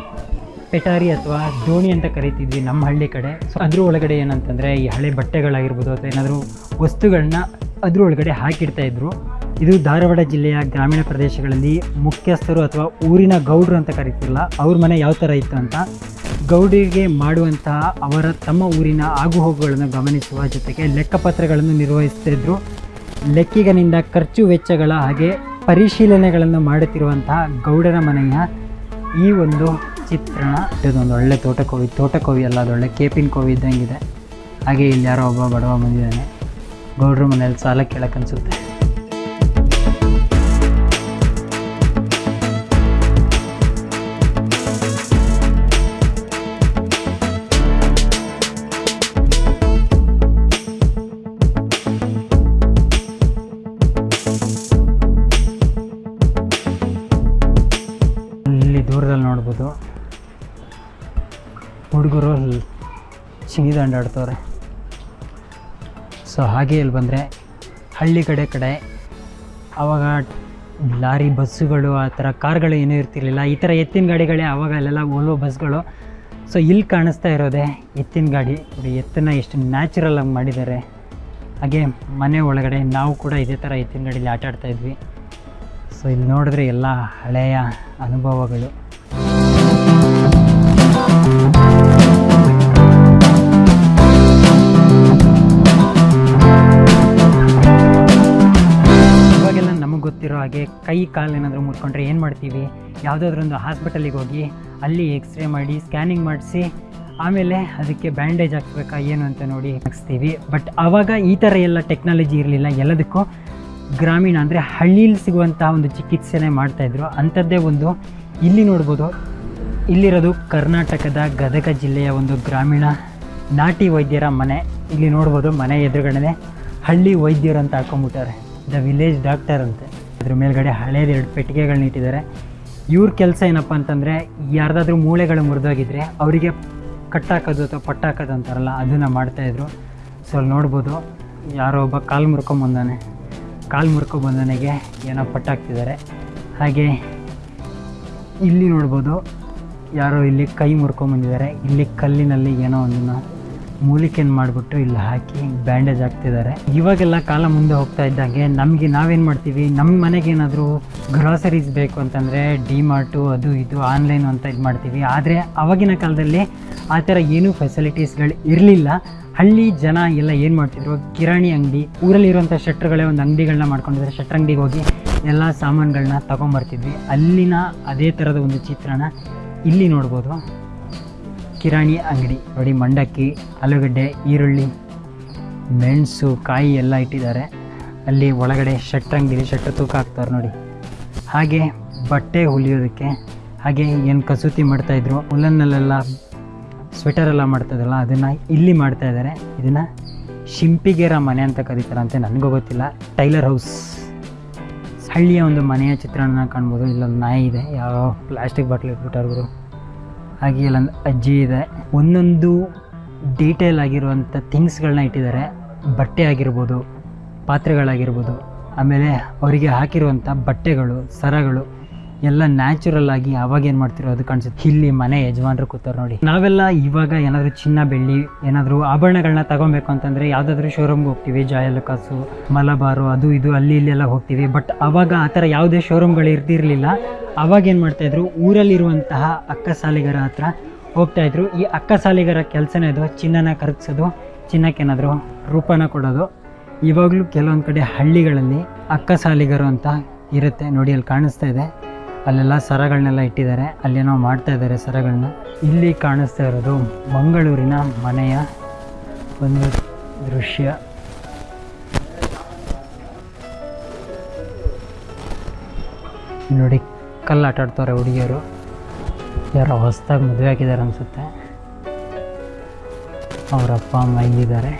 ಪೆಟಾರಿ ಅಥವಾ ದೋಣಿ ಅಂತ ಕರಿತಿದ್ವಿ ನಮ್ಮ ಹಳ್ಳಿ ಕಡೆ. ಸೊ ಅದ್ರ ಒಳಗಡೆ ಏನಂತಂದರೆ ಈ ಹಳೆ ಬಟ್ಟೆಗಳಾಗಿರ್ಬೋದು ಅಥವಾ ಏನಾದರೂ ವಸ್ತುಗಳನ್ನ ಅದ್ರ ಒಳಗಡೆ ಹಾಕಿಡ್ತಾ ಇದ್ರು. ಇದು ಧಾರವಾಡ ಜಿಲ್ಲೆಯ ಗ್ರಾಮೀಣ ಪ್ರದೇಶಗಳಲ್ಲಿ ಮುಖ್ಯಸ್ಥರು ಅಥವಾ ಊರಿನ ಗೌಡ್ರು ಅಂತ ಕರಿತಿರಲ್ಲ, ಅವ್ರ ಮನೆ ಯಾವ ಥರ ಇತ್ತು ಅಂತ. ಗೌಡರಿಗೆ ಮಾಡುವಂತಹ ಅವರ ತಮ್ಮ ಊರಿನ ಆಗುಹೋಗುಗಳನ್ನು ಗಮನಿಸುವ ಜೊತೆಗೆ ಲೆಕ್ಕಪತ್ರಗಳನ್ನು ನಿರ್ವಹಿಸ್ತಾ ಇದ್ರು. ಲೆಕ್ಕಿಗನಿಂದ ಖರ್ಚು ವೆಚ್ಚಗಳ ಹಾಗೆ ಪರಿಶೀಲನೆಗಳನ್ನು ಮಾಡುತ್ತಿರುವಂತಹ ಗೌಡರ ಮನೆಯ ಈ ಒಂದು ಚಿತ್ರಣ. ಇದೊಂದು ಒಳ್ಳೆ ತೋಟಕೋವಿ ತೋಟಕೋವಿ ಅಲ್ಲ, ಅದೊಳ್ಳೆ ಕೇಪಿನ ಕೋವಿ ಇದ್ದಂಗಿದೆ. ಹಾಗೆ ಇಲ್ಲಿ ಯಾರೋ ಒಬ್ಬ ಬಡವ ಬಂದಿದ್ದಾನೆ. ಗೌಡ್ರ ಮನೇಲಿ ಸಾಲ ಕೇಳಕ್ಕೆ ಅನ್ಸುತ್ತೆ. ಇಲ್ಲಿ ದೂರದಲ್ಲಿ ನೋಡ್ಬೋದು. ಹುಡುಗರು ಚಿಂಗಿದಂಡು ಆಡ್ತವ್ರೆ. ಸೊ ಹಾಗೆ ಇಲ್ಲಿ ಬಂದರೆ ಹಳ್ಳಿ ಕಡೆ ಕಡೆ ಆವಾಗ ಲಾರಿ ಬಸ್ಸುಗಳು, ಆ ಥರ ಕಾರ್ಗಳು ಏನೂ ಇರ್ತಿರ್ಲಿಲ್ಲ. ಈ ಥರ ಎತ್ತಿನ ಗಾಡಿಗಳೇ ಆವಾಗ ಅಲ್ಲೆಲ್ಲ ಓಲ್ವೋ ಬಸ್ಗಳು. ಸೊ ಇಲ್ಲಿ ಕಾಣಿಸ್ತಾ ಇರೋದೇ ಎತ್ತಿನ ಗಾಡಿ. ಎತ್ತನ್ನು ಎಷ್ಟು ನ್ಯಾಚುರಲ್ ಆಗಿ ಮಾಡಿದ್ದಾರೆ. ಹಾಗೆ ಮನೆ ಒಳಗಡೆ ನಾವು ಕೂಡ ಇದೇ ಥರ ಎತ್ತಿನ ಗಾಡೀಲಿ ಆಟ ಆಡ್ತಾಯಿದ್ವಿ ಸೊ ಇಲ್ಲಿ ನೋಡಿದ್ರೆ ಎಲ್ಲ ಹಳೆಯ ಅನುಭವಗಳು. ಹಾಗೆ ಕೈ ಕಾಲು ಏನಾದರೂ ಮುಟ್ಕೊಂಡ್ರೆ ಏನು ಮಾಡ್ತೀವಿ? ಯಾವುದಾದ್ರೊಂದು ಹಾಸ್ಪಿಟಲಿಗೆ ಹೋಗಿ ಅಲ್ಲಿ ಎಕ್ಸ್ರೇ ಮಾಡಿ, ಸ್ಕ್ಯಾನಿಂಗ್ ಮಾಡಿಸಿ, ಆಮೇಲೆ ಅದಕ್ಕೆ ಬ್ಯಾಂಡೇಜ್ ಹಾಕ್ಬೇಕಾ ಏನು ಅಂತ ನೋಡಿ ಹಾಕ್ಸ್ತೀವಿ. ಬಟ್ ಆವಾಗ ಈ ಥರ ಎಲ್ಲ ಟೆಕ್ನಾಲಜಿ ಇರಲಿಲ್ಲ. ಎಲ್ಲದಕ್ಕೂ ಗ್ರಾಮೀಣ ಅಂದರೆ ಹಳ್ಳೀಲಿ ಸಿಗುವಂಥ ಒಂದು ಚಿಕಿತ್ಸೆನೇ ಮಾಡ್ತಾಯಿದ್ರು ಅಂಥದ್ದೇ ಒಂದು ಇಲ್ಲಿ ನೋಡ್ಬೋದು. ಇಲ್ಲಿರೋದು ಕರ್ನಾಟಕದ ಗದಗ ಜಿಲ್ಲೆಯ ಒಂದು ಗ್ರಾಮೀಣ ನಾಟಿ ವೈದ್ಯರ ಮನೆ. ಇಲ್ಲಿ ನೋಡ್ಬೋದು ಮನೆ ಎದುರುಗಡೆ ಹಳ್ಳಿ ವೈದ್ಯರು ಅಂತ ಹಾಕೊಂಡ್ಬಿಟ್ಟಾರೆ. ದ ವಿಲೇಜ್ ಡಾಕ್ಟರ್ ಅಂತೆ. ಅದ್ರ ಮೇಲ್ಗಡೆ ಹಳೇದು ಎರಡು ಪೆಟ್ಟಿಗೆಗಳನ್ನ ಇಟ್ಟಿದ್ದಾರೆ. ಇವ್ರ ಕೆಲಸ ಏನಪ್ಪ ಅಂತಂದರೆ ಯಾರ್ದಾದ್ರೂ ಮೂಳೆಗಳು ಮುರಿದೋಗಿದ್ರೆ ಅವರಿಗೆ ಕಟ್ಟಾಕೋದು ಅಥವಾ ಪಟ್ಟಾಕೋದು ಅಂತಾರಲ್ಲ, ಅದನ್ನು ಮಾಡ್ತಾಯಿದ್ರು ಸೊ ಅಲ್ಲಿ ನೋಡ್ಬೋದು, ಯಾರೋ ಒಬ್ಬ ಕಾಲು ಮುರ್ಕೊಂಬಂದಾನೆ ಕಾಲು ಮುರ್ಕೊಂಬಂದನಿಗೆ ಏನೋ ಪಟ್ಟಾಕ್ತಿದ್ದಾರೆ. ಹಾಗೆ ಇಲ್ಲಿ ನೋಡ್ಬೋದು, ಯಾರೋ ಇಲ್ಲಿ ಕೈ ಮುರ್ಕೊಂಬಂದಿದ್ದಾರೆ ಇಲ್ಲಿ ಕಲ್ಲಿನಲ್ಲಿ ಏನೋ ಒಂದನ್ನು ಮೂಲಿಕೆಯನ್ನು ಮಾಡಿಬಿಟ್ಟು ಇಲ್ಲಿ ಹಾಕಿ ಬ್ಯಾಂಡೇಜ್ ಹಾಕ್ತಿದ್ದಾರೆ. ಇವಾಗೆಲ್ಲ ಕಾಲ ಮುಂದೆ ಹೋಗ್ತಾ ಇದ್ದಂಗೆ ನಮಗೆ ನಾವೇನು ಮಾಡ್ತೀವಿ? ನಮ್ಮ ಮನೆಗೆ ಏನಾದರೂ ಗ್ರಾಸರೀಸ್ ಬೇಕು ಅಂತಂದರೆ ಡಿಮಾರ್ಟು ಅದು ಇದು ಆನ್ಲೈನ್ ಅಂತ ಇದು ಮಾಡ್ತೀವಿ. ಆದರೆ ಅವಾಗಿನ ಕಾಲದಲ್ಲಿ ಆ ಥರ ಏನೂ ಫೆಸಿಲಿಟೀಸ್ಗಳು ಇರಲಿಲ್ಲ. ಹಳ್ಳಿ ಜನ ಎಲ್ಲ ಏನು ಮಾಡ್ತಿದ್ರು? ಕಿರಾಣಿ ಅಂಗಡಿ, ಊರಲ್ಲಿರುವಂಥ ಶೆಟ್ರುಗಳೇ ಒಂದು ಅಂಗಡಿಗಳನ್ನ ಮಾಡ್ಕೊಂಡಿದ್ದಾರೆ. ಶೆಟ್ರ್ ಅಂಗಡಿಗೆ ಹೋಗಿ ಎಲ್ಲ ಸಾಮಾನುಗಳನ್ನ ತೊಗೊಂಬರ್ತಿದ್ವಿ. ಅಲ್ಲಿನ ಅದೇ ಥರದ ಒಂದು ಚಿತ್ರಣ ಇಲ್ಲಿ ನೋಡ್ಬೋದು. ಕಿರಾಣಿ ಅಂಗಡಿ. ನೋಡಿ, ಮಂಡಕ್ಕಿ, ಆಲೂಗಡ್ಡೆ, ಈರುಳ್ಳಿ, ಮೆಣಸು, ಕಾಯಿ ಎಲ್ಲ ಇಟ್ಟಿದ್ದಾರೆ. ಅಲ್ಲಿ ಒಳಗಡೆ ಶಟ್ರ್ ಅಂಗಡಿ ಶಟ್ರ್ ತೂಕ ಹಾಕ್ತಾರೆ ನೋಡಿ. ಹಾಗೆ ಬಟ್ಟೆ ಹೊಲಿಯೋದಕ್ಕೆ, ಹಾಗೆ ಏನು ಕಸೂತಿ ಮಾಡ್ತಾಯಿದ್ರು ಉಲ್ಲನ್ನಲ್ಲೆಲ್ಲ ಸ್ವೆಟರ್ ಎಲ್ಲ ಮಾಡ್ತದಲ್ಲ ಅದನ್ನು ಇಲ್ಲಿ ಮಾಡ್ತಾ ಇದ್ದಾರೆ. ಇದನ್ನು ಶಿಂಪಿಗೆರ ಮನೆ ಅಂತ ಕರೀತಾರಂತೆ, ನನಗೂ ಗೊತ್ತಿಲ್ಲ. Tailor house. ಹಳ್ಳಿಯ ಒಂದು ಮನೆಯ ಚಿತ್ರಣನ ಕಾಣ್ಬೋದು. ಇಲ್ಲೊಂದು ನಾಯಿ ಇದೆ. ಯಾವ ಪ್ಲಾಸ್ಟಿಕ್ ಬಾಟ್ಲಿ ಹಾಗೆ ಇಲ್ಲೊಂದು ಅಜ್ಜಿ ಇದೆ. ಒಂದೊಂದು ಡೀಟೇಲ್ ಆಗಿರುವಂಥ ಥಿಂಗ್ಸ್ಗಳನ್ನ ಇಟ್ಟಿದ್ದಾರೆ. ಬಟ್ಟೆ ಆಗಿರ್ಬೋದು, ಪಾತ್ರೆಗಳಾಗಿರ್ಬೋದು, ಆಮೇಲೆ ಅವರಿಗೆ ಹಾಕಿರುವಂಥ ಬಟ್ಟೆಗಳು, ಸರಗಳು. ಎಲ್ಲ ನ್ಯಾಚುರಲ್ ಆಗಿ ಅವಾಗ ಏನು ಮಾಡ್ತಿರೋ ಅದು ಕಾಣಿಸುತ್ತೆ. ಇಲ್ಲಿ ಮನೆ ಯಜಮಾನರು ಕೂತಾರೆ ನೋಡಿ. ನಾವೆಲ್ಲ ಇವಾಗ ಏನಾದರೂ ಚಿನ್ನ, ಬೆಳ್ಳಿ, ಏನಾದರೂ ಆಭರಣಗಳನ್ನ ತಗೊಬೇಕು ಅಂತಂದರೆ ಯಾವುದಾದ್ರೂ ಶೋರೂಮ್ಗೆ ಹೋಗ್ತೀವಿ. ಜಾಯಲುಕಾಸು ಮಲಬಾರು, ಅದು ಇದು, ಅಲ್ಲಿ ಇಲ್ಲಿ ಎಲ್ಲ ಹೋಗ್ತೀವಿ. ಬಟ್ ಅವಾಗ ಆ ಥರ ಯಾವುದೇ ಶೋರೂಮ್ಗಳು ಇರ್ತಿರಲಿಲ್ಲ. ಅವಾಗ ಏನು ಮಾಡ್ತಾಯಿದ್ರು ಊರಲ್ಲಿರುವಂತಹ ಅಕ್ಕ ಸಾಲಿಗರ ಹತ್ರ ಹೋಗ್ತಾಯಿದ್ರು ಈ ಅಕ್ಕ ಸಾಲಿಗರ ಕೆಲಸನೇ ಅದು ಚಿನ್ನನ ಕರಗಿಸೋದು ಚಿನ್ನಕ್ಕೆ ಏನಾದರೂ ರೂಪನ ಕೊಡೋದು. ಇವಾಗಲೂ ಕೆಲವೊಂದು ಕಡೆ ಹಳ್ಳಿಗಳಲ್ಲಿ ಅಕ್ಕ ಸಾಲಿಗರು ಅಂತ ಇರುತ್ತೆ. ನೋಡಿ, ಅಲ್ಲಿ ಕಾಣಿಸ್ತಾ ಇದೆ. ಅಲ್ಲೆಲ್ಲ ಸರಗಳನ್ನೆಲ್ಲ ಇಟ್ಟಿದ್ದಾರೆ. ಅಲ್ಲೇನೋ ಮಾಡ್ತಾ ಇದ್ದಾರೆ ಸರಗಳನ್ನ ಇಲ್ಲಿ ಕಾಣಿಸ್ತಾ ಇರೋದು ಮಂಗಳೂರಿನ ಮನೆಯ ಒಂದು ದೃಶ್ಯ. ನೋಡಿ ಕಲ್ಲು ಆಟಾಡ್ತಾರೆ ಹುಡುಗಿಯರು. ಯಾರೋ ಹೊಸ್ದಾಗಿ ಮದುವೆ ಹಾಕಿದ್ದಾರೆ ಅನಿಸುತ್ತೆ. ಅವರ ಅಪ್ಪ, ಅಮ್ಮ ಇಲ್ಲಿದ್ದಾರೆ.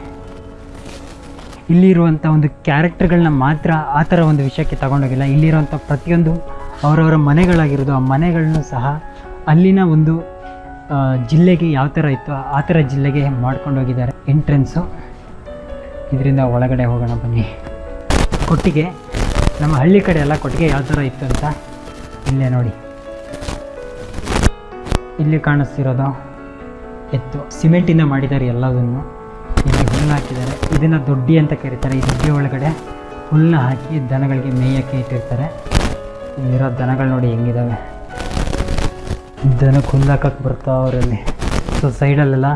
ಇಲ್ಲಿರುವಂಥ ಒಂದು ಕ್ಯಾರೆಕ್ಟರ್ಗಳನ್ನ ಮಾತ್ರ ಆ ಥರ ಒಂದು ವಿಷಯಕ್ಕೆ ತಗೊಂಡೋಗಿಲ್ಲ. ಇಲ್ಲಿರುವಂಥ ಪ್ರತಿಯೊಂದು ಅವರವರ ಮನೆಗಳಾಗಿರೋದು, ಆ ಮನೆಗಳನ್ನು ಸಹ ಅಲ್ಲಿನ ಒಂದು ಜಿಲ್ಲೆಗೆ ಯಾವ ಥರ ಇತ್ತು, ಆ ಥರ ಜಿಲ್ಲೆಗೆ ಮಾಡ್ಕೊಂಡು ಹೋಗಿದ್ದಾರೆ ಎಂಟ್ರೆನ್ಸು. ಇದರಿಂದ ಒಳಗಡೆ ಹೋಗೋಣ ಬನ್ನಿ. ಕೊಟ್ಟಿಗೆ, ನಮ್ಮ ಹಳ್ಳಿ ಕಡೆ ಎಲ್ಲ ಕೊಟ್ಟಿಗೆ ಯಾವ ಥರ ಇತ್ತು ಅಂತ ಇಲ್ಲೇ ನೋಡಿ. ಇಲ್ಲಿ ಕಾಣಿಸ್ತಿರೋದು ಎತ್ತು. ಸಿಮೆಂಟಿಂದ ಮಾಡಿದ್ದಾರೆ ಎಲ್ಲದನ್ನು. ಇಲ್ಲಿ ಹುಲ್ಲು ಹಾಕಿದ್ದಾರೆ. ಇದನ್ನು ದೊಡ್ಡಿ ಅಂತ ಕರೀತಾರೆ. ಈ ದೊಡ್ಡಿ ಒಳಗಡೆ ಹುಲ್ಲನ್ನ ಹಾಕಿ ದನಗಳಿಗೆ ಮೇಯಕ್ಕೆ ಇಟ್ಟಿರ್ತಾರೆ. ಇಲ್ಲಿರೋ ದನಗಳು ನೋಡಿ ಹೆಂಗಿದಾವೆ. ದನಕ್ಕೆ ಹುಲ್ಲಾಕಕ್ಕೆ ಬರ್ತಾವ್ರಲ್ಲಿ ಸೊ ಸೈಡಲ್ಲೆಲ್ಲ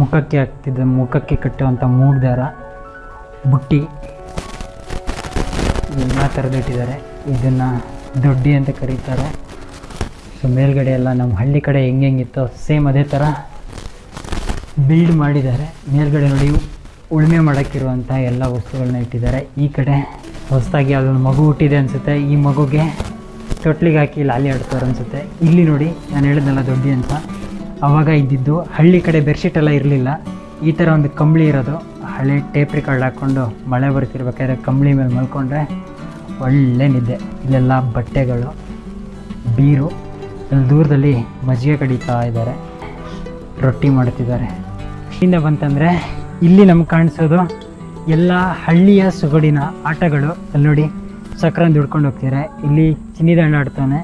ಮುಖಕ್ಕೆ ಹಾಕ್ತಿದ್ದ, ಮುಖಕ್ಕೆ ಕಟ್ಟುವಂಥ ಮೂಗ್ದಾರ ಬುಟ್ಟಿ ಎಲ್ಲ ಥರದ್ದು ಇಟ್ಟಿದ್ದಾರೆ. ಇದನ್ನು ದೊಡ್ಡಿ ಅಂತ ಕರೀತಾರೆ. ಸೊ ಮೇಲ್ಗಡೆ ಎಲ್ಲ ನಮ್ಮ ಹಳ್ಳಿ ಕಡೆ ಹೆಂಗೆ ಹೆಂಗಿತ್ತೋ ಸೇಮ್ ಅದೇ ಥರ ಬಿಲ್ಡ್ ಮಾಡಿದ್ದಾರೆ. ಮೇಲ್ಗಡೆ ನೋಡಿ ಉಳುಮೆ ಮಾಡೋಕ್ಕಿರುವಂಥ ಎಲ್ಲ ವಸ್ತುಗಳನ್ನ ಇಟ್ಟಿದ್ದಾರೆ. ಈ ಕಡೆ ಹೊಸದಾಗಿ ಯಾವುದೊಂದು ಮಗು ಹುಟ್ಟಿದೆ ಅನಿಸುತ್ತೆ, ಈ ಮಗುಗೆ ತೊಟ್ಲಿಗೆ ಹಾಕಿ ಲಾಲಿ ಆಡ್ತಾರೆ ಅನಿಸುತ್ತೆ. ಇಲ್ಲಿ ನೋಡಿ, ನಾನು ಹೇಳಿದ್ನಲ್ಲ ದೊಡ್ಡಿ ಅಂತ. ಆವಾಗ ಇದ್ದಿದ್ದು ಹಳ್ಳಿ ಕಡೆ ಬೆಡ್ಶೀಟ್ ಎಲ್ಲ ಇರಲಿಲ್ಲ. ಈ ಥರ ಒಂದು ಕಂಬಳಿ ಇರೋದು. ಹಳೆ ಟೇಪ್ ರಿಕಾರ್ಡ್ ಹಾಕ್ಕೊಂಡು ಮಳೆ ಬರ್ತಿರ್ಬೇಕಾದ್ರೆ ಕಂಬಳಿ ಮೇಲೆ ಮಲ್ಕೊಂಡ್ರೆ ಒಳ್ಳೆ ನಿದ್ದೆ. ಇಲ್ಲೆಲ್ಲ ಬಟ್ಟೆಗಳು, ಬೀರು ಅಲ್ಲಿ ದೂರದಲ್ಲಿ ಮಜ್ಜಿಗೆ ಕಡಿತಾ ಇದ್ದಾರೆ. ರೊಟ್ಟಿ ಮಾಡ್ತಿದ್ದಾರೆ. ಇಲ್ಲಿಂದ ಬಂತಂದರೆ, ಇಲ್ಲಿ ನಮ್ಗೆ ಕಾಣಿಸೋದು ಎಲ್ಲ ಹಳ್ಳಿಯ ಸೊಗಡಿನ ಆಟಗಳು, ಅಲ್ಲಿ ನೋಡಿ ಸಕ್ಕರೆ ದುಡ್ಕೊಂಡು ಹೋಗ್ತಿದ್ದಾರೆ ಇಲ್ಲಿ ಚಿನ್ನಿದಾಂಡು ಆಡ್ತಾನೆ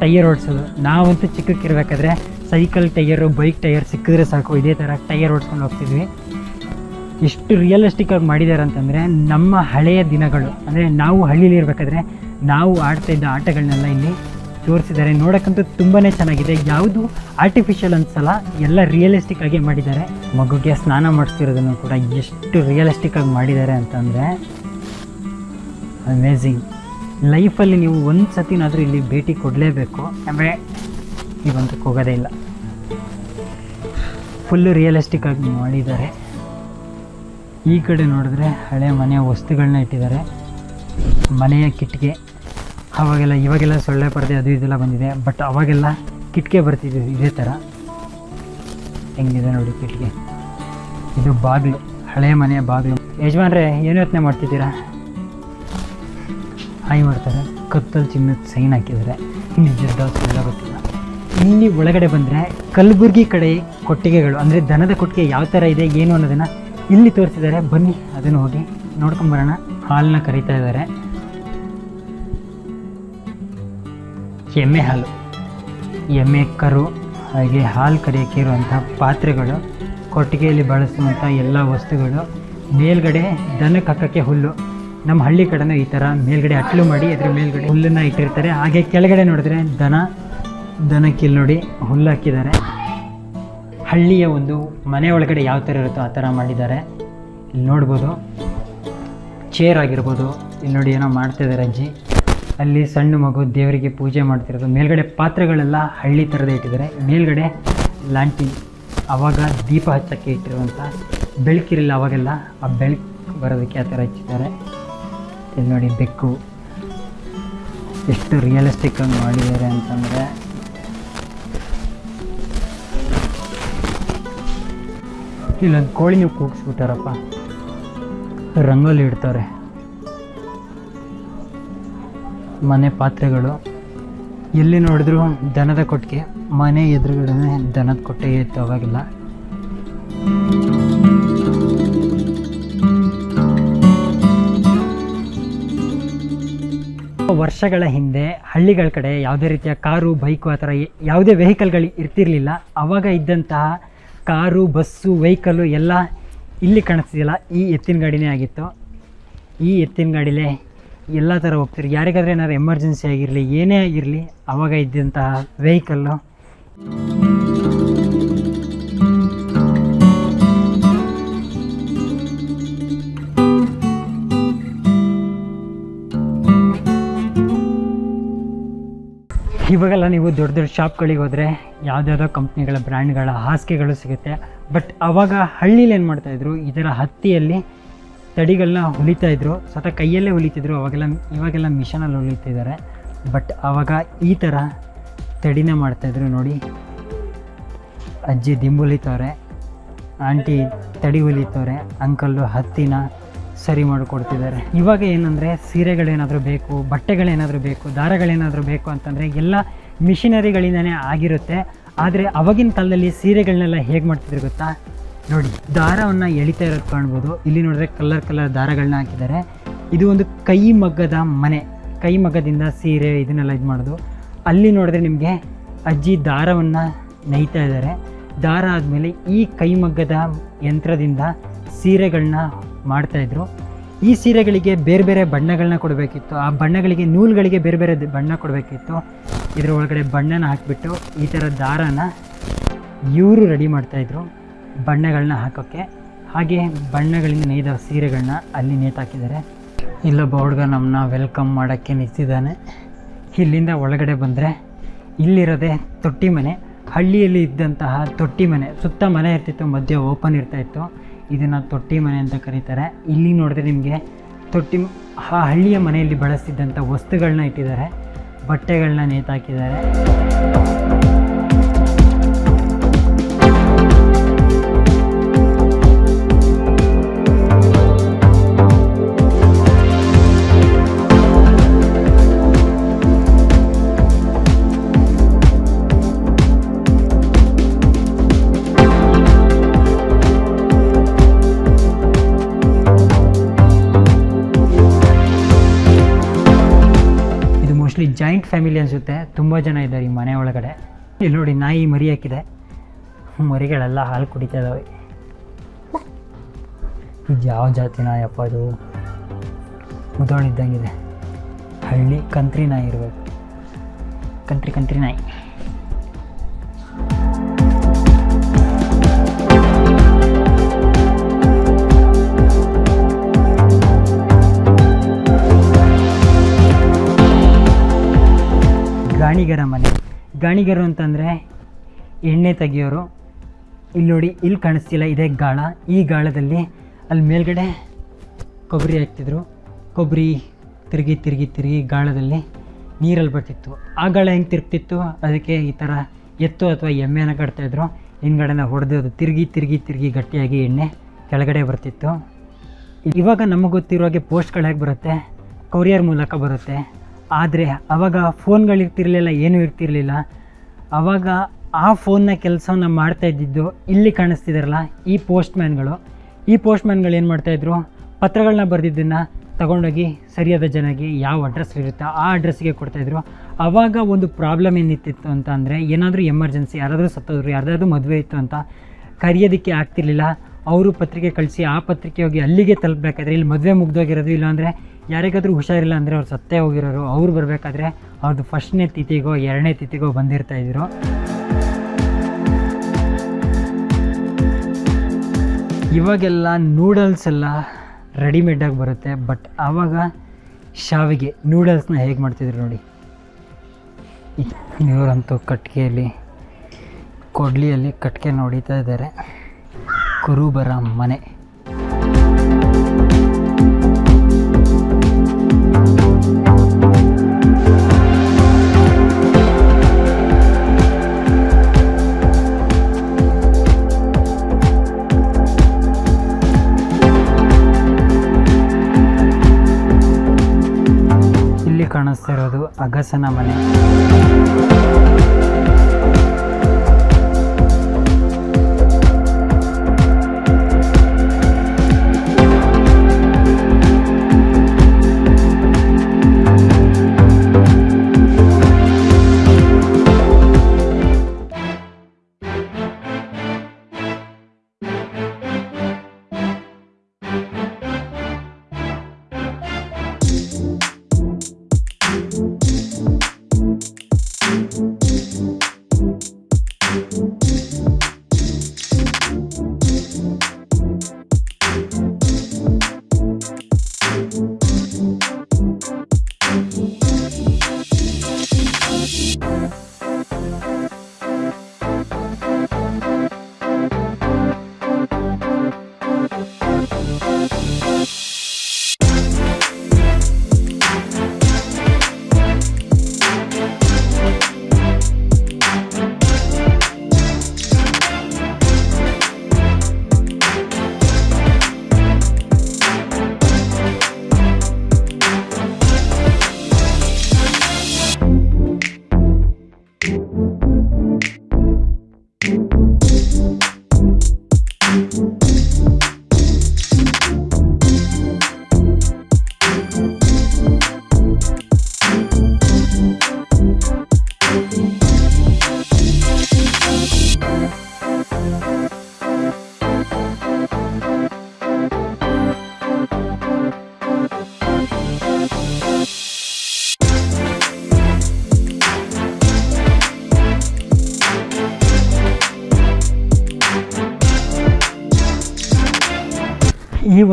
ಟೈಯರ್ ಓಡಿಸೋದು. ನಾವಂತೂ ಚಿಕ್ಕಕ್ಕಿರ್ಬೇಕಾದ್ರೆ ಸೈಕಲ್ ಟೈಯರು ಬೈಕ್ ಟೈಯರ್ ಸಿಕ್ಕಿದ್ರೆ ಸಾಕು. ಇದೇ ಥರ ಟೈಯರ್ ಓಡಿಸ್ಕೊಂಡು ಹೋಗ್ತಿದ್ವಿ. ಎಷ್ಟು ರಿಯಲಿಸ್ಟಿಕ್ ಆಗಿ ಮಾಡಿದ್ದಾರೆ ಅಂತಂದರೆ, ನಮ್ಮ ಹಳೆಯ ದಿನಗಳು, ಅಂದರೆ ನಾವು ಹಳ್ಳಿಲಿ ಇರಬೇಕಾದ್ರೆ ನಾವು ಆಡ್ತಾ ಇದ್ದ ಆಟಗಳನ್ನೆಲ್ಲ ಇಲ್ಲಿ ತೋರಿಸಿದ್ದಾರೆ. ನೋಡೋಕ್ಕಂತೂ ತುಂಬಾ ಚೆನ್ನಾಗಿದೆ. ಯಾವುದು ಆರ್ಟಿಫಿಷಿಯಲ್ ಅನ್ಸಲ್ಲ ಎಲ್ಲ ರಿಯಲಿಸ್ಟಿಕ್ ಆಗಿ ಮಾಡಿದ್ದಾರೆ. ಮಗುಗೆ ಸ್ನಾನ ಮಾಡಿಸ್ತಿರೋದನ್ನು ಕೂಡ ಎಷ್ಟು ರಿಯಲಿಸ್ಟಿಕ್ ಆಗಿ ಮಾಡಿದ್ದಾರೆ ಅಂತಂದರೆ ಅಮೇಝಿಂಗ್ ಲೈಫಲ್ಲಿ ನೀವು ಒಂದು ಸತಿನಾದರೂ ಇಲ್ಲಿ ಭೇಟಿ ಕೊಡಲೇಬೇಕು. ಆಮೇಲೆ ಇವಂತಕ್ಕೆ ಹೋಗೋದೇ ಇಲ್ಲ. ಫುಲ್ಲು ರಿಯಲಿಸ್ಟಿಕ್ ಆಗಿ ಮಾಡಿದ್ದಾರೆ. ಈ ಕಡೆ ನೋಡಿದ್ರೆ ಹಳೆ ಮನೆಯ ವಸ್ತುಗಳನ್ನ ಇಟ್ಟಿದ್ದಾರೆ. ಮನೆಯ ಕಿಟಿಕೆ ಅವಾಗೆಲ್ಲ, ಇವಾಗೆಲ್ಲ ಸೊಳ್ಳೆ ಪರದೆ ಅದು ಇದೆಲ್ಲ ಬಂದಿದೆ. ಬಟ್ ಅವಾಗೆಲ್ಲ ಕಿಟಕಿ ಬರ್ತಿದ್ದು ಇದೇ ಥರ. ಹೆಂಗಿದೆ ನೋಡಿ ಕಿಟಕಿ. ಇದು ಬಾಗಿಲು ಹಳೆಯ ಮನೆಯ ಬಾಗಿಲು. ಯಜಮಾನ್ರೆ, ಏನು ಯೋಚನೆ ಮಾಡ್ತಿದ್ದೀರಾ? ಹಾಯ್ ಮಾಡ್ತಾರೆ. ಕತ್ತಲ್ಲಿ ಚಿನ್ನದ ಸೈನ್ ಹಾಕಿದ್ದಾರೆ. ನಿಜದ ಸುಳ್ಳ ಗೊತ್ತಿಲ್ಲ. ಇಲ್ಲಿ ಒಳಗಡೆ ಬಂದರೆ ಕಲಬುರ್ಗಿ ಕಡೆ ಕೊಟ್ಟಿಗೆಗಳು, ಅಂದರೆ ದನದ ಕೊಟ್ಟಿಗೆ ಯಾವ ಥರ ಇದೆ, ಏನು ಅನ್ನೋದನ್ನು ಇಲ್ಲಿ ತೋರಿಸಿದ್ದಾರೆ. ಬನ್ನಿ, ಅದನ್ನು ಹೋಗಿ ನೋಡ್ಕೊಂಬರೋಣ ಹಾಲನ್ನ ಕರೀತಾ ಇದ್ದಾರೆ. ಎಮ್ಮೆ ಹಾಲು. ಎಮ್ಮೆ ಕರು ಹಾಗೆ ಹಾಲು ಕರೆಯೋಕ್ಕೆ ಇರುವಂಥ ಪಾತ್ರೆಗಳು, ಕೊಟ್ಟಿಗೆಯಲ್ಲಿ ಬಳಸುವಂಥ ಎಲ್ಲ ವಸ್ತುಗಳು, ಮೇಲ್ಗಡೆ ದನಕ್ಕೆ ಹಾಕೋಕ್ಕೆ ಹುಲ್ಲು. ನಮ್ಮ ಹಳ್ಳಿ ಕಡೆನೂ ಈ ಥರ ಮೇಲ್ಗಡೆ ಅಟ್ಲು ಮಾಡಿ ಅದ್ರ ಮೇಲ್ಗಡೆ ಹುಲ್ಲನ್ನು ಇಟ್ಟಿರ್ತಾರೆ. ಹಾಗೆ ಕೆಳಗಡೆ ನೋಡಿದ್ರೆ ದನ ದನಕ್ಕೆ ನೋಡಿ ಹುಲ್ಲು ಹಾಕಿದ್ದಾರೆ. ಹಳ್ಳಿಯ ಒಂದು ಮನೆ ಒಳಗಡೆ ಯಾವ ಥರ ಇರುತ್ತೋ ಆ ಥರ ಮಾಡಿದ್ದಾರೆ. ಇಲ್ಲಿ ನೋಡ್ಬೋದು ಚೇರ್ ಆಗಿರ್ಬೋದು. ಇಲ್ಲಿ ನೋಡಿ ಏನೋ ಮಾಡ್ತಾ ಇದ್ದಾರೆ ಅಜ್ಜಿ. ಅಲ್ಲಿ ಸಣ್ಣ ಮಗು ದೇವರಿಗೆ ಪೂಜೆ ಮಾಡ್ತಿರೋದು. ಮೇಲ್ಗಡೆ ಪಾತ್ರೆಗಳೆಲ್ಲ ಹಳ್ಳಿ ಥರದ ಇಟ್ಟಿದ್ದಾರೆ. ಮೇಲ್ಗಡೆ ಲಾಂಟಿ ಆವಾಗ ದೀಪ ಹಚ್ಚಕ್ಕೆ ಇಟ್ಟಿರುವಂಥ ಬೆಳಕಿರಲಿಲ್ಲ ಅವಾಗೆಲ್ಲ. ಆ ಬೆಳಕು ಬರೋದಕ್ಕೆ ಆ ಥರ ಹಚ್ಚಿದ್ದಾರೆ. ಇಲ್ಲಿ ನೋಡಿ ಬೆಕ್ಕು. ಎಷ್ಟು ರಿಯಲಿಸ್ಟಿಕ್ ಆಗಿ ಮಾಡಿದ್ದಾರೆ ಅಂತಂದರೆ. ಇಲ್ಲೊಂದು ಕೋಳಿ ನೀವು ಕೂಗಿಸ್ಬಿಟ್ಟಾರಪ್ಪ. ರಂಗೋಲಿ ಇಡ್ತಾರೆ. ಮನೆ ಪಾತ್ರೆಗಳು. ಎಲ್ಲಿ ನೋಡಿದ್ರು ದನದ ಕೊಟ್ಟಿಗೆ, ಮನೆ ಎದುರುಗಡೆ ದನದ ಕೊಟ್ಟಿಗೆ ಇತ್ತು ಅವಾಗೆಲ್ಲ. ವರ್ಷಗಳ ಹಿಂದೆ ಹಳ್ಳಿಗಳ ಕಡೆ ಯಾವುದೇ ರೀತಿಯ ಕಾರು, ಬೈಕು ಆ ಥರ ಯಾವುದೇ ವೆಹಿಕಲ್ಗಳು ಇರ್ತಿರ್ಲಿಲ್ಲ. ಆವಾಗ ಇದ್ದಂತಹ ಕಾರು, ಬಸ್ಸು, ವೆಹಿಕಲ್ಲು ಎಲ್ಲ ಇಲ್ಲಿ ಕಾಣಿಸ್ತಿಲ್ಲ ಈ ಎತ್ತಿನ ಗಾಡಿನೇ ಆಗಿತ್ತು. ಈ ಎತ್ತಿನ ಗಾಡಿಲೇ ಎಲ್ಲ ಥರ ಹೋಗ್ತಿರಿ. ಯಾರಿಗಾದ್ರೆ ಏನಾದ್ರು ಎಮರ್ಜೆನ್ಸಿ ಆಗಿರಲಿ, ಏನೇ ಆಗಿರಲಿ ಆವಾಗ ಇದ್ದಂತಹ ವೆಹಿಕಲ್ಲು ಇವಾಗೆಲ್ಲ ನೀವು ದೊಡ್ಡ ದೊಡ್ಡ ಶಾಪ್ಗಳಿಗೆ ಹೋದರೆ ಯಾವುದ್ಯಾವುದೋ ಕಂಪ್ನಿಗಳ ಬ್ರ್ಯಾಂಡ್ಗಳ ಹಾಸಿಗೆಗಳು ಸಿಗುತ್ತೆ. ಬಟ್ ಅವಾಗ ಹಳ್ಳೀಲಿ ಏನು ಮಾಡ್ತಾಯಿದ್ರು ಇದರ ಹತ್ತಿಯಲ್ಲಿ ತಡಿಗಳನ್ನ ಹೊಲಿತಾ ಇದ್ರು. ಸ್ವತಃ ಕೈಯಲ್ಲೇ ಹೊಲಿತಿದ್ರು. ಅವಾಗೆಲ್ಲ, ಇವಾಗೆಲ್ಲ ಮಿಷನಲ್ಲಿ ಹೊಲಿತಿದ್ದಾರೆ ಬಟ್ ಅವಾಗ ಈ ಥರ ತಡಿನ ಮಾಡ್ತಾಯಿದ್ರು ನೋಡಿ. ಅಜ್ಜಿ ದಿಂಬು ಹೊಲಿತವ್ರೆ ಆಂಟಿ ತಡಿ ಹೊಲಿತವ್ರೆ ಅಂಕಲ್ಲು ಹತ್ತಿನ ಸರಿ ಮಾಡಿಕೊಡ್ತಿದ್ದಾರೆ. ಇವಾಗ ಏನಂದರೆ ಸೀರೆಗಳೇನಾದರೂ ಬೇಕು, ಬಟ್ಟೆಗಳೇನಾದರೂ ಬೇಕು, ದಾರಗಳೇನಾದರೂ ಬೇಕು ಅಂತಂದರೆ ಎಲ್ಲ ಮಿಷಿನರಿಗಳಿಂದನೇ ಆಗಿರುತ್ತೆ. ಆದರೆ ಅವಾಗಿನ ಕಾಲದಲ್ಲಿ ಸೀರೆಗಳನ್ನೆಲ್ಲ ಹೇಗೆ ಮಾಡ್ತಿದ್ರು ಗೊತ್ತಾ? ನೋಡಿ, ದಾರವನ್ನು ಎಳಿತಾ ಇರೋದು ಕಾಣ್ಬೋದು. ಇಲ್ಲಿ ನೋಡಿದ್ರೆ ಕಲರ್ ಕಲರ್ ದಾರಗಳನ್ನ ಹಾಕಿದ್ದಾರೆ. ಇದು ಒಂದು ಕೈ ಮಗ್ಗದ ಮನೆ. ಕೈ ಮಗ್ಗದಿಂದ ಸೀರೆ ಇದನ್ನೆಲ್ಲ ಇದು ಮಾಡೋದು. ಅಲ್ಲಿ ನೋಡಿದ್ರೆ ನಿಮಗೆ ಅಜ್ಜಿ ದಾರವನ್ನು ನೇಯ್ತಾ ಇದ್ದಾರೆ. ದಾರ ಆದಮೇಲೆ ಈ ಕೈಮಗ್ಗದ ಯಂತ್ರದಿಂದ ಸೀರೆಗಳನ್ನ ಮಾಡ್ತಾಯಿದ್ರು ಈ ಸೀರೆಗಳಿಗೆ ಬೇರೆ ಬೇರೆ ಬಣ್ಣಗಳನ್ನ ಕೊಡಬೇಕಿತ್ತು. ಆ ಬಣ್ಣಗಳಿಗೆ, ನೂಲುಗಳಿಗೆ ಬೇರೆ ಬೇರೆ ಬಣ್ಣ ಕೊಡಬೇಕಿತ್ತು. ಇದರ ಒಳಗಡೆ ಬಣ್ಣನ ಹಾಕಿಬಿಟ್ಟು ಈ ಥರ ದಾರನ ಇವರು ರೆಡಿ ಮಾಡ್ತಾಯಿದ್ರು ಬಣ್ಣಗಳನ್ನ ಹಾಕೋಕ್ಕೆ. ಹಾಗೆ ಬಣ್ಣಗಳಿಂದ ನೇಯ್ದ ಸೀರೆಗಳನ್ನ ಅಲ್ಲಿ ನೇತಾಕಿದ್ದಾರೆ ಇಲ್ಲೊಬ್ಬ ಹುಡುಗ ನಮ್ಮನ್ನ ವೆಲ್ಕಮ್ ಮಾಡೋಕ್ಕೆ ನಿಂತಿದ್ದಾನೆ. ಇಲ್ಲಿಂದ ಒಳಗಡೆ ಬಂದರೆ ಇಲ್ಲಿರೋದೆ ತೊಟ್ಟಿ ಮನೆ. ಹಳ್ಳಿಯಲ್ಲಿ ಇದ್ದಂತಹ ತೊಟ್ಟಿ ಮನೆ. ಸುತ್ತ ಮನೆ ಇರ್ತಿತ್ತು, ಮಧ್ಯೆ ಓಪನ್ ಇರ್ತಾ ಇತ್ತು. ಇದನ್ನು ತೊಟ್ಟಿ ಮನೆ ಅಂತ ಕರೀತಾರೆ. ಇಲ್ಲಿ ನೋಡಿದ್ರೆ ನಿಮಗೆ ತೊಟ್ಟಿ ಆ ಹಳ್ಳಿಯ ಮನೆಯಲ್ಲಿ ಬಳಸ್ತಿದ್ದಂಥ ವಸ್ತುಗಳನ್ನ ಇಟ್ಟಿದ್ದಾರೆ. ಬಟ್ಟೆಗಳನ್ನ ನೇತಾಕಿದ್ದಾರೆ ಜಾಯಿಂಟ್ ಫ್ಯಾಮಿಲಿ ಅನಿಸುತ್ತೆ ತುಂಬ ಜನ ಇದ್ದಾರೆ ಈ ಮನೆ ಒಳಗಡೆ. ಇಲ್ಲಿ ನೋಡಿ ನಾಯಿ ಮರಿ ಹಾಕಿದೆ. ಮರಿಗಳೆಲ್ಲ ಹಾಲು ಕುಡಿತಾ ಇದ್ದಾವೆ ಇದು ಯಾವ ಜಾತಿ ನಾಯಪ್ಪ ಅದು? ಮುದೋಳಿದ್ದಂಗಿದೆ. ಹಳ್ಳಿ ಕಂತ್ರಿ ನಾಯಿ ಇರಬೇಕು. ಕಂತ್ರಿ ಕಂತ್ರಿ ನಾಯಿ. ಗಾಣಿಗರ ಮನೆ. ಗಾಣಿಗರು ಅಂತಂದರೆ ಎಣ್ಣೆ ತೆಗಿಯೋರು. ಇಲ್ಲಿ ನೋಡಿ ಇಲ್ಲಿ ಕಾಣಿಸ್ತಿಲ್ಲ, ಇದೇ ಗಾಳ. ಈ ಗಾಳದಲ್ಲಿ ಅಲ್ಲಿ ಮೇಲ್ಗಡೆ ಕೊಬ್ಬರಿ ಹಾಕ್ತಿದ್ರು. ಕೊಬ್ಬರಿ ತಿರುಗಿ ತಿರುಗಿ ತಿರುಗಿ ಗಾಳದಲ್ಲಿ ನೀರಲ್ಲಿ ಬರ್ತಿತ್ತು. ಆ ಗಾಳ ಹೆಂಗೆ ತಿರುಗ್ತಿತ್ತು? ಅದಕ್ಕೆ ಈ ಥರ ಎತ್ತು ಅಥವಾ ಎಮ್ಮೆನ ಕಟ್ತಾಯಿದ್ರು ಹಿಂದ್ಗಡೆನ ಹೊಡೆದು ತಿರುಗಿ ತಿರುಗಿ ತಿರುಗಿ ಗಟ್ಟಿಯಾಗಿ ಎಣ್ಣೆ ಕೆಳಗಡೆ ಬರ್ತಿತ್ತು. ಇವಾಗ ನಮಗೆ ಗೊತ್ತಿರೋ ಹಾಗೆ ಪೋಸ್ಟ್ಗಳು ಹೇಗೆ ಬರುತ್ತೆ? ಕೊರಿಯರ್ ಮೂಲಕ ಬರುತ್ತೆ. ಆದರೆ ಅವಾಗ ಫೋನ್ಗಳಿರ್ತಿರ್ಲಿಲ್ಲ ಏನೂ ಇರ್ತಿರ್ಲಿಲ್ಲ. ಅವಾಗ ಆ ಫೋನ್ನ ಕೆಲಸವನ್ನ ಮಾಡ್ತಾ ಇದ್ದಿದ್ದು ಇಲ್ಲಿ ಕಾಣಿಸ್ತಿದಾರಲ್ಲ, ಈ ಪೋಸ್ಟ್ಮ್ಯಾನ್ಗಳು. ಈ ಪೋಸ್ಟ್ಮ್ಯಾನ್ಗಳು ಏನು ಮಾಡ್ತಾಯಿದ್ರು ಪತ್ರಗಳನ್ನ ಬರೆದಿದ್ದನ್ನು ತಗೊಂಡೋಗಿ ಸರಿಯಾದ ಜನಗೆ ಯಾವ ಅಡ್ರೆಸ್ ಇರುತ್ತೋ ಆ ಅಡ್ರೆಸ್ಸಿಗೆ ಕೊಡ್ತಾಯಿದ್ರು ಆವಾಗ ಒಂದು ಪ್ರಾಬ್ಲಮ್ ಏನಿತ್ತಿತ್ತು ಅಂತ ಅಂದರೆ, ಏನಾದರೂ ಎಮರ್ಜೆನ್ಸಿ, ಯಾರಾದರೂ ಸತ್ತೋದ್ರು ಯಾರ್ದಾದ್ರೂ ಮದುವೆ ಇತ್ತು ಅಂತ ಕರೆಯೋದಕ್ಕೆ ಆಗ್ತಿರ್ಲಿಲ್ಲ. ಅವರು ಪತ್ರಿಕೆ ಕಳಿಸಿ ಆ ಪತ್ರಿಕೆ ಹೋಗಿ ಅಲ್ಲಿಗೆ ತಲುಪಬೇಕಾದ್ರೆ, ಇಲ್ಲಿ ಮದುವೆ ಮುಗ್ದೋಗಿರೋದು ಇಲ್ಲಾಂದರೆ ಯಾರಿಗಾದ್ರೂ ಹುಷಾರಿಲ್ಲ ಅಂದರೆ ಅವ್ರು ಸತ್ತೇ ಹೋಗಿರೋರು, ಅವ್ರು ಬರಬೇಕಾದ್ರೆ ಅವ್ರದ್ದು ಫಸ್ಟ್ನೇ ತಿಥಿಗೋ, ಎರಡನೇ ತಿಥಿಗೋ ಬಂದಿರ್ತಾ ಇದ್ರು. ಇವಾಗೆಲ್ಲ ನೂಡಲ್ಸ್ ಎಲ್ಲ ರೆಡಿಮೇಡಾಗಿ ಬರುತ್ತೆ ಬಟ್ ಆವಾಗ ಶಾವಿಗೆ ನೂಡಲ್ಸ್ನ ಹೇಗೆ ಮಾಡ್ತಿದ್ರು ನೋಡಿ. ಇವರಂತೂ ಕಟ್ಗೆಯಲ್ಲಿ, ಕೊಡ್ಲಿಯಲ್ಲಿ ಕಟ್ಗೆ ನೋಡಿತಾ ಇದ್ದಾರೆ. ಕುರುಬರ ಮನೆ. ಇಲ್ಲಿ ಕಾಣಿಸ್ತಾ ಇರೋದು ಅಗಸನ ಮನೆ.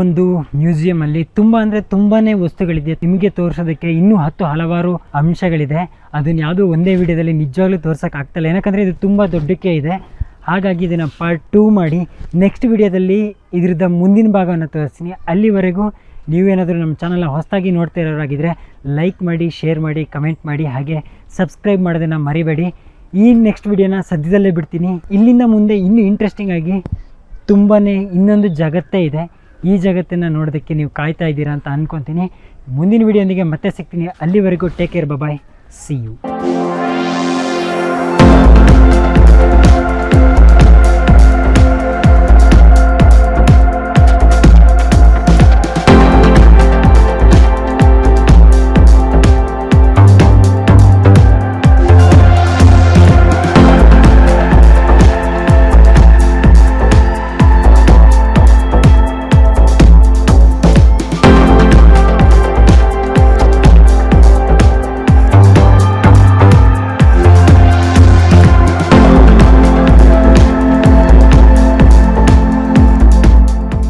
ಒಂದು ಮ್ಯೂಸಿಯಮಲ್ಲಿ ತುಂಬ ಅಂದರೆ ತುಂಬಾ ವಸ್ತುಗಳಿದೆ. ನಿಮಗೆ ತೋರಿಸೋದಕ್ಕೆ ಇನ್ನೂ ಹತ್ತು ಹಲವಾರು ಅಂಶಗಳಿದೆ. ಅದನ್ನ ಯಾವುದೂ ಒಂದೇ ವಿಡಿಯೋದಲ್ಲಿ ನಿಜವಾಗ್ಲೂ ತೋರ್ಸೋಕೆ ಆಗ್ತಲ್ಲ. ಯಾಕಂದರೆ ಇದು ತುಂಬ ದೊಡ್ಡಕ್ಕೆ ಇದೆ. ಹಾಗಾಗಿ ಇದನ್ನು ಪಾರ್ಟ್ ಟೂ ಮಾಡಿ ನೆಕ್ಸ್ಟ್ ವಿಡಿಯೋದಲ್ಲಿ ಇದ್ರದ್ದು ಮುಂದಿನ ಭಾಗವನ್ನು ತೋರಿಸ್ತೀನಿ. ಅಲ್ಲಿವರೆಗೂ ನೀವೇನಾದರೂ ನಮ್ಮ ಚಾನಲ್ನ ಹೊಸದಾಗಿ ನೋಡ್ತಾ ಇರೋರಾಗಿದ್ದರೆ ಲೈಕ್ ಮಾಡಿ ಶೇರ್ ಮಾಡಿ ಕಮೆಂಟ್ ಮಾಡಿ, ಹಾಗೆ ಸಬ್ಸ್ಕ್ರೈಬ್ ಮಾಡೋದನ್ನು ಮರಿಬೇಡಿ. ಈ ನೆಕ್ಸ್ಟ್ ವಿಡಿಯೋನ ಸದ್ಯದಲ್ಲೇ ಬಿಡ್ತೀನಿ. ಇಲ್ಲಿಂದ ಮುಂದೆ ಇನ್ನೂ ಇಂಟ್ರೆಸ್ಟಿಂಗ್ ಆಗಿ ತುಂಬಾ ಇನ್ನೊಂದು ಜಗತ್ತೇ ಇದೆ. ಈ ಜಗತ್ತನ್ನು ನೋಡೋದಕ್ಕೆ ನೀವು ಕಾಯ್ತಾ ಇದ್ದೀರಾ ಅಂತ ಅಂದ್ಕೊತೀನಿ ಮುಂದಿನ ವಿಡಿಯೋನಿಗೆ ಮತ್ತೆ ಸಿಗ್ತೀನಿ. ಅಲ್ಲಿವರೆಗೂ take care bye see you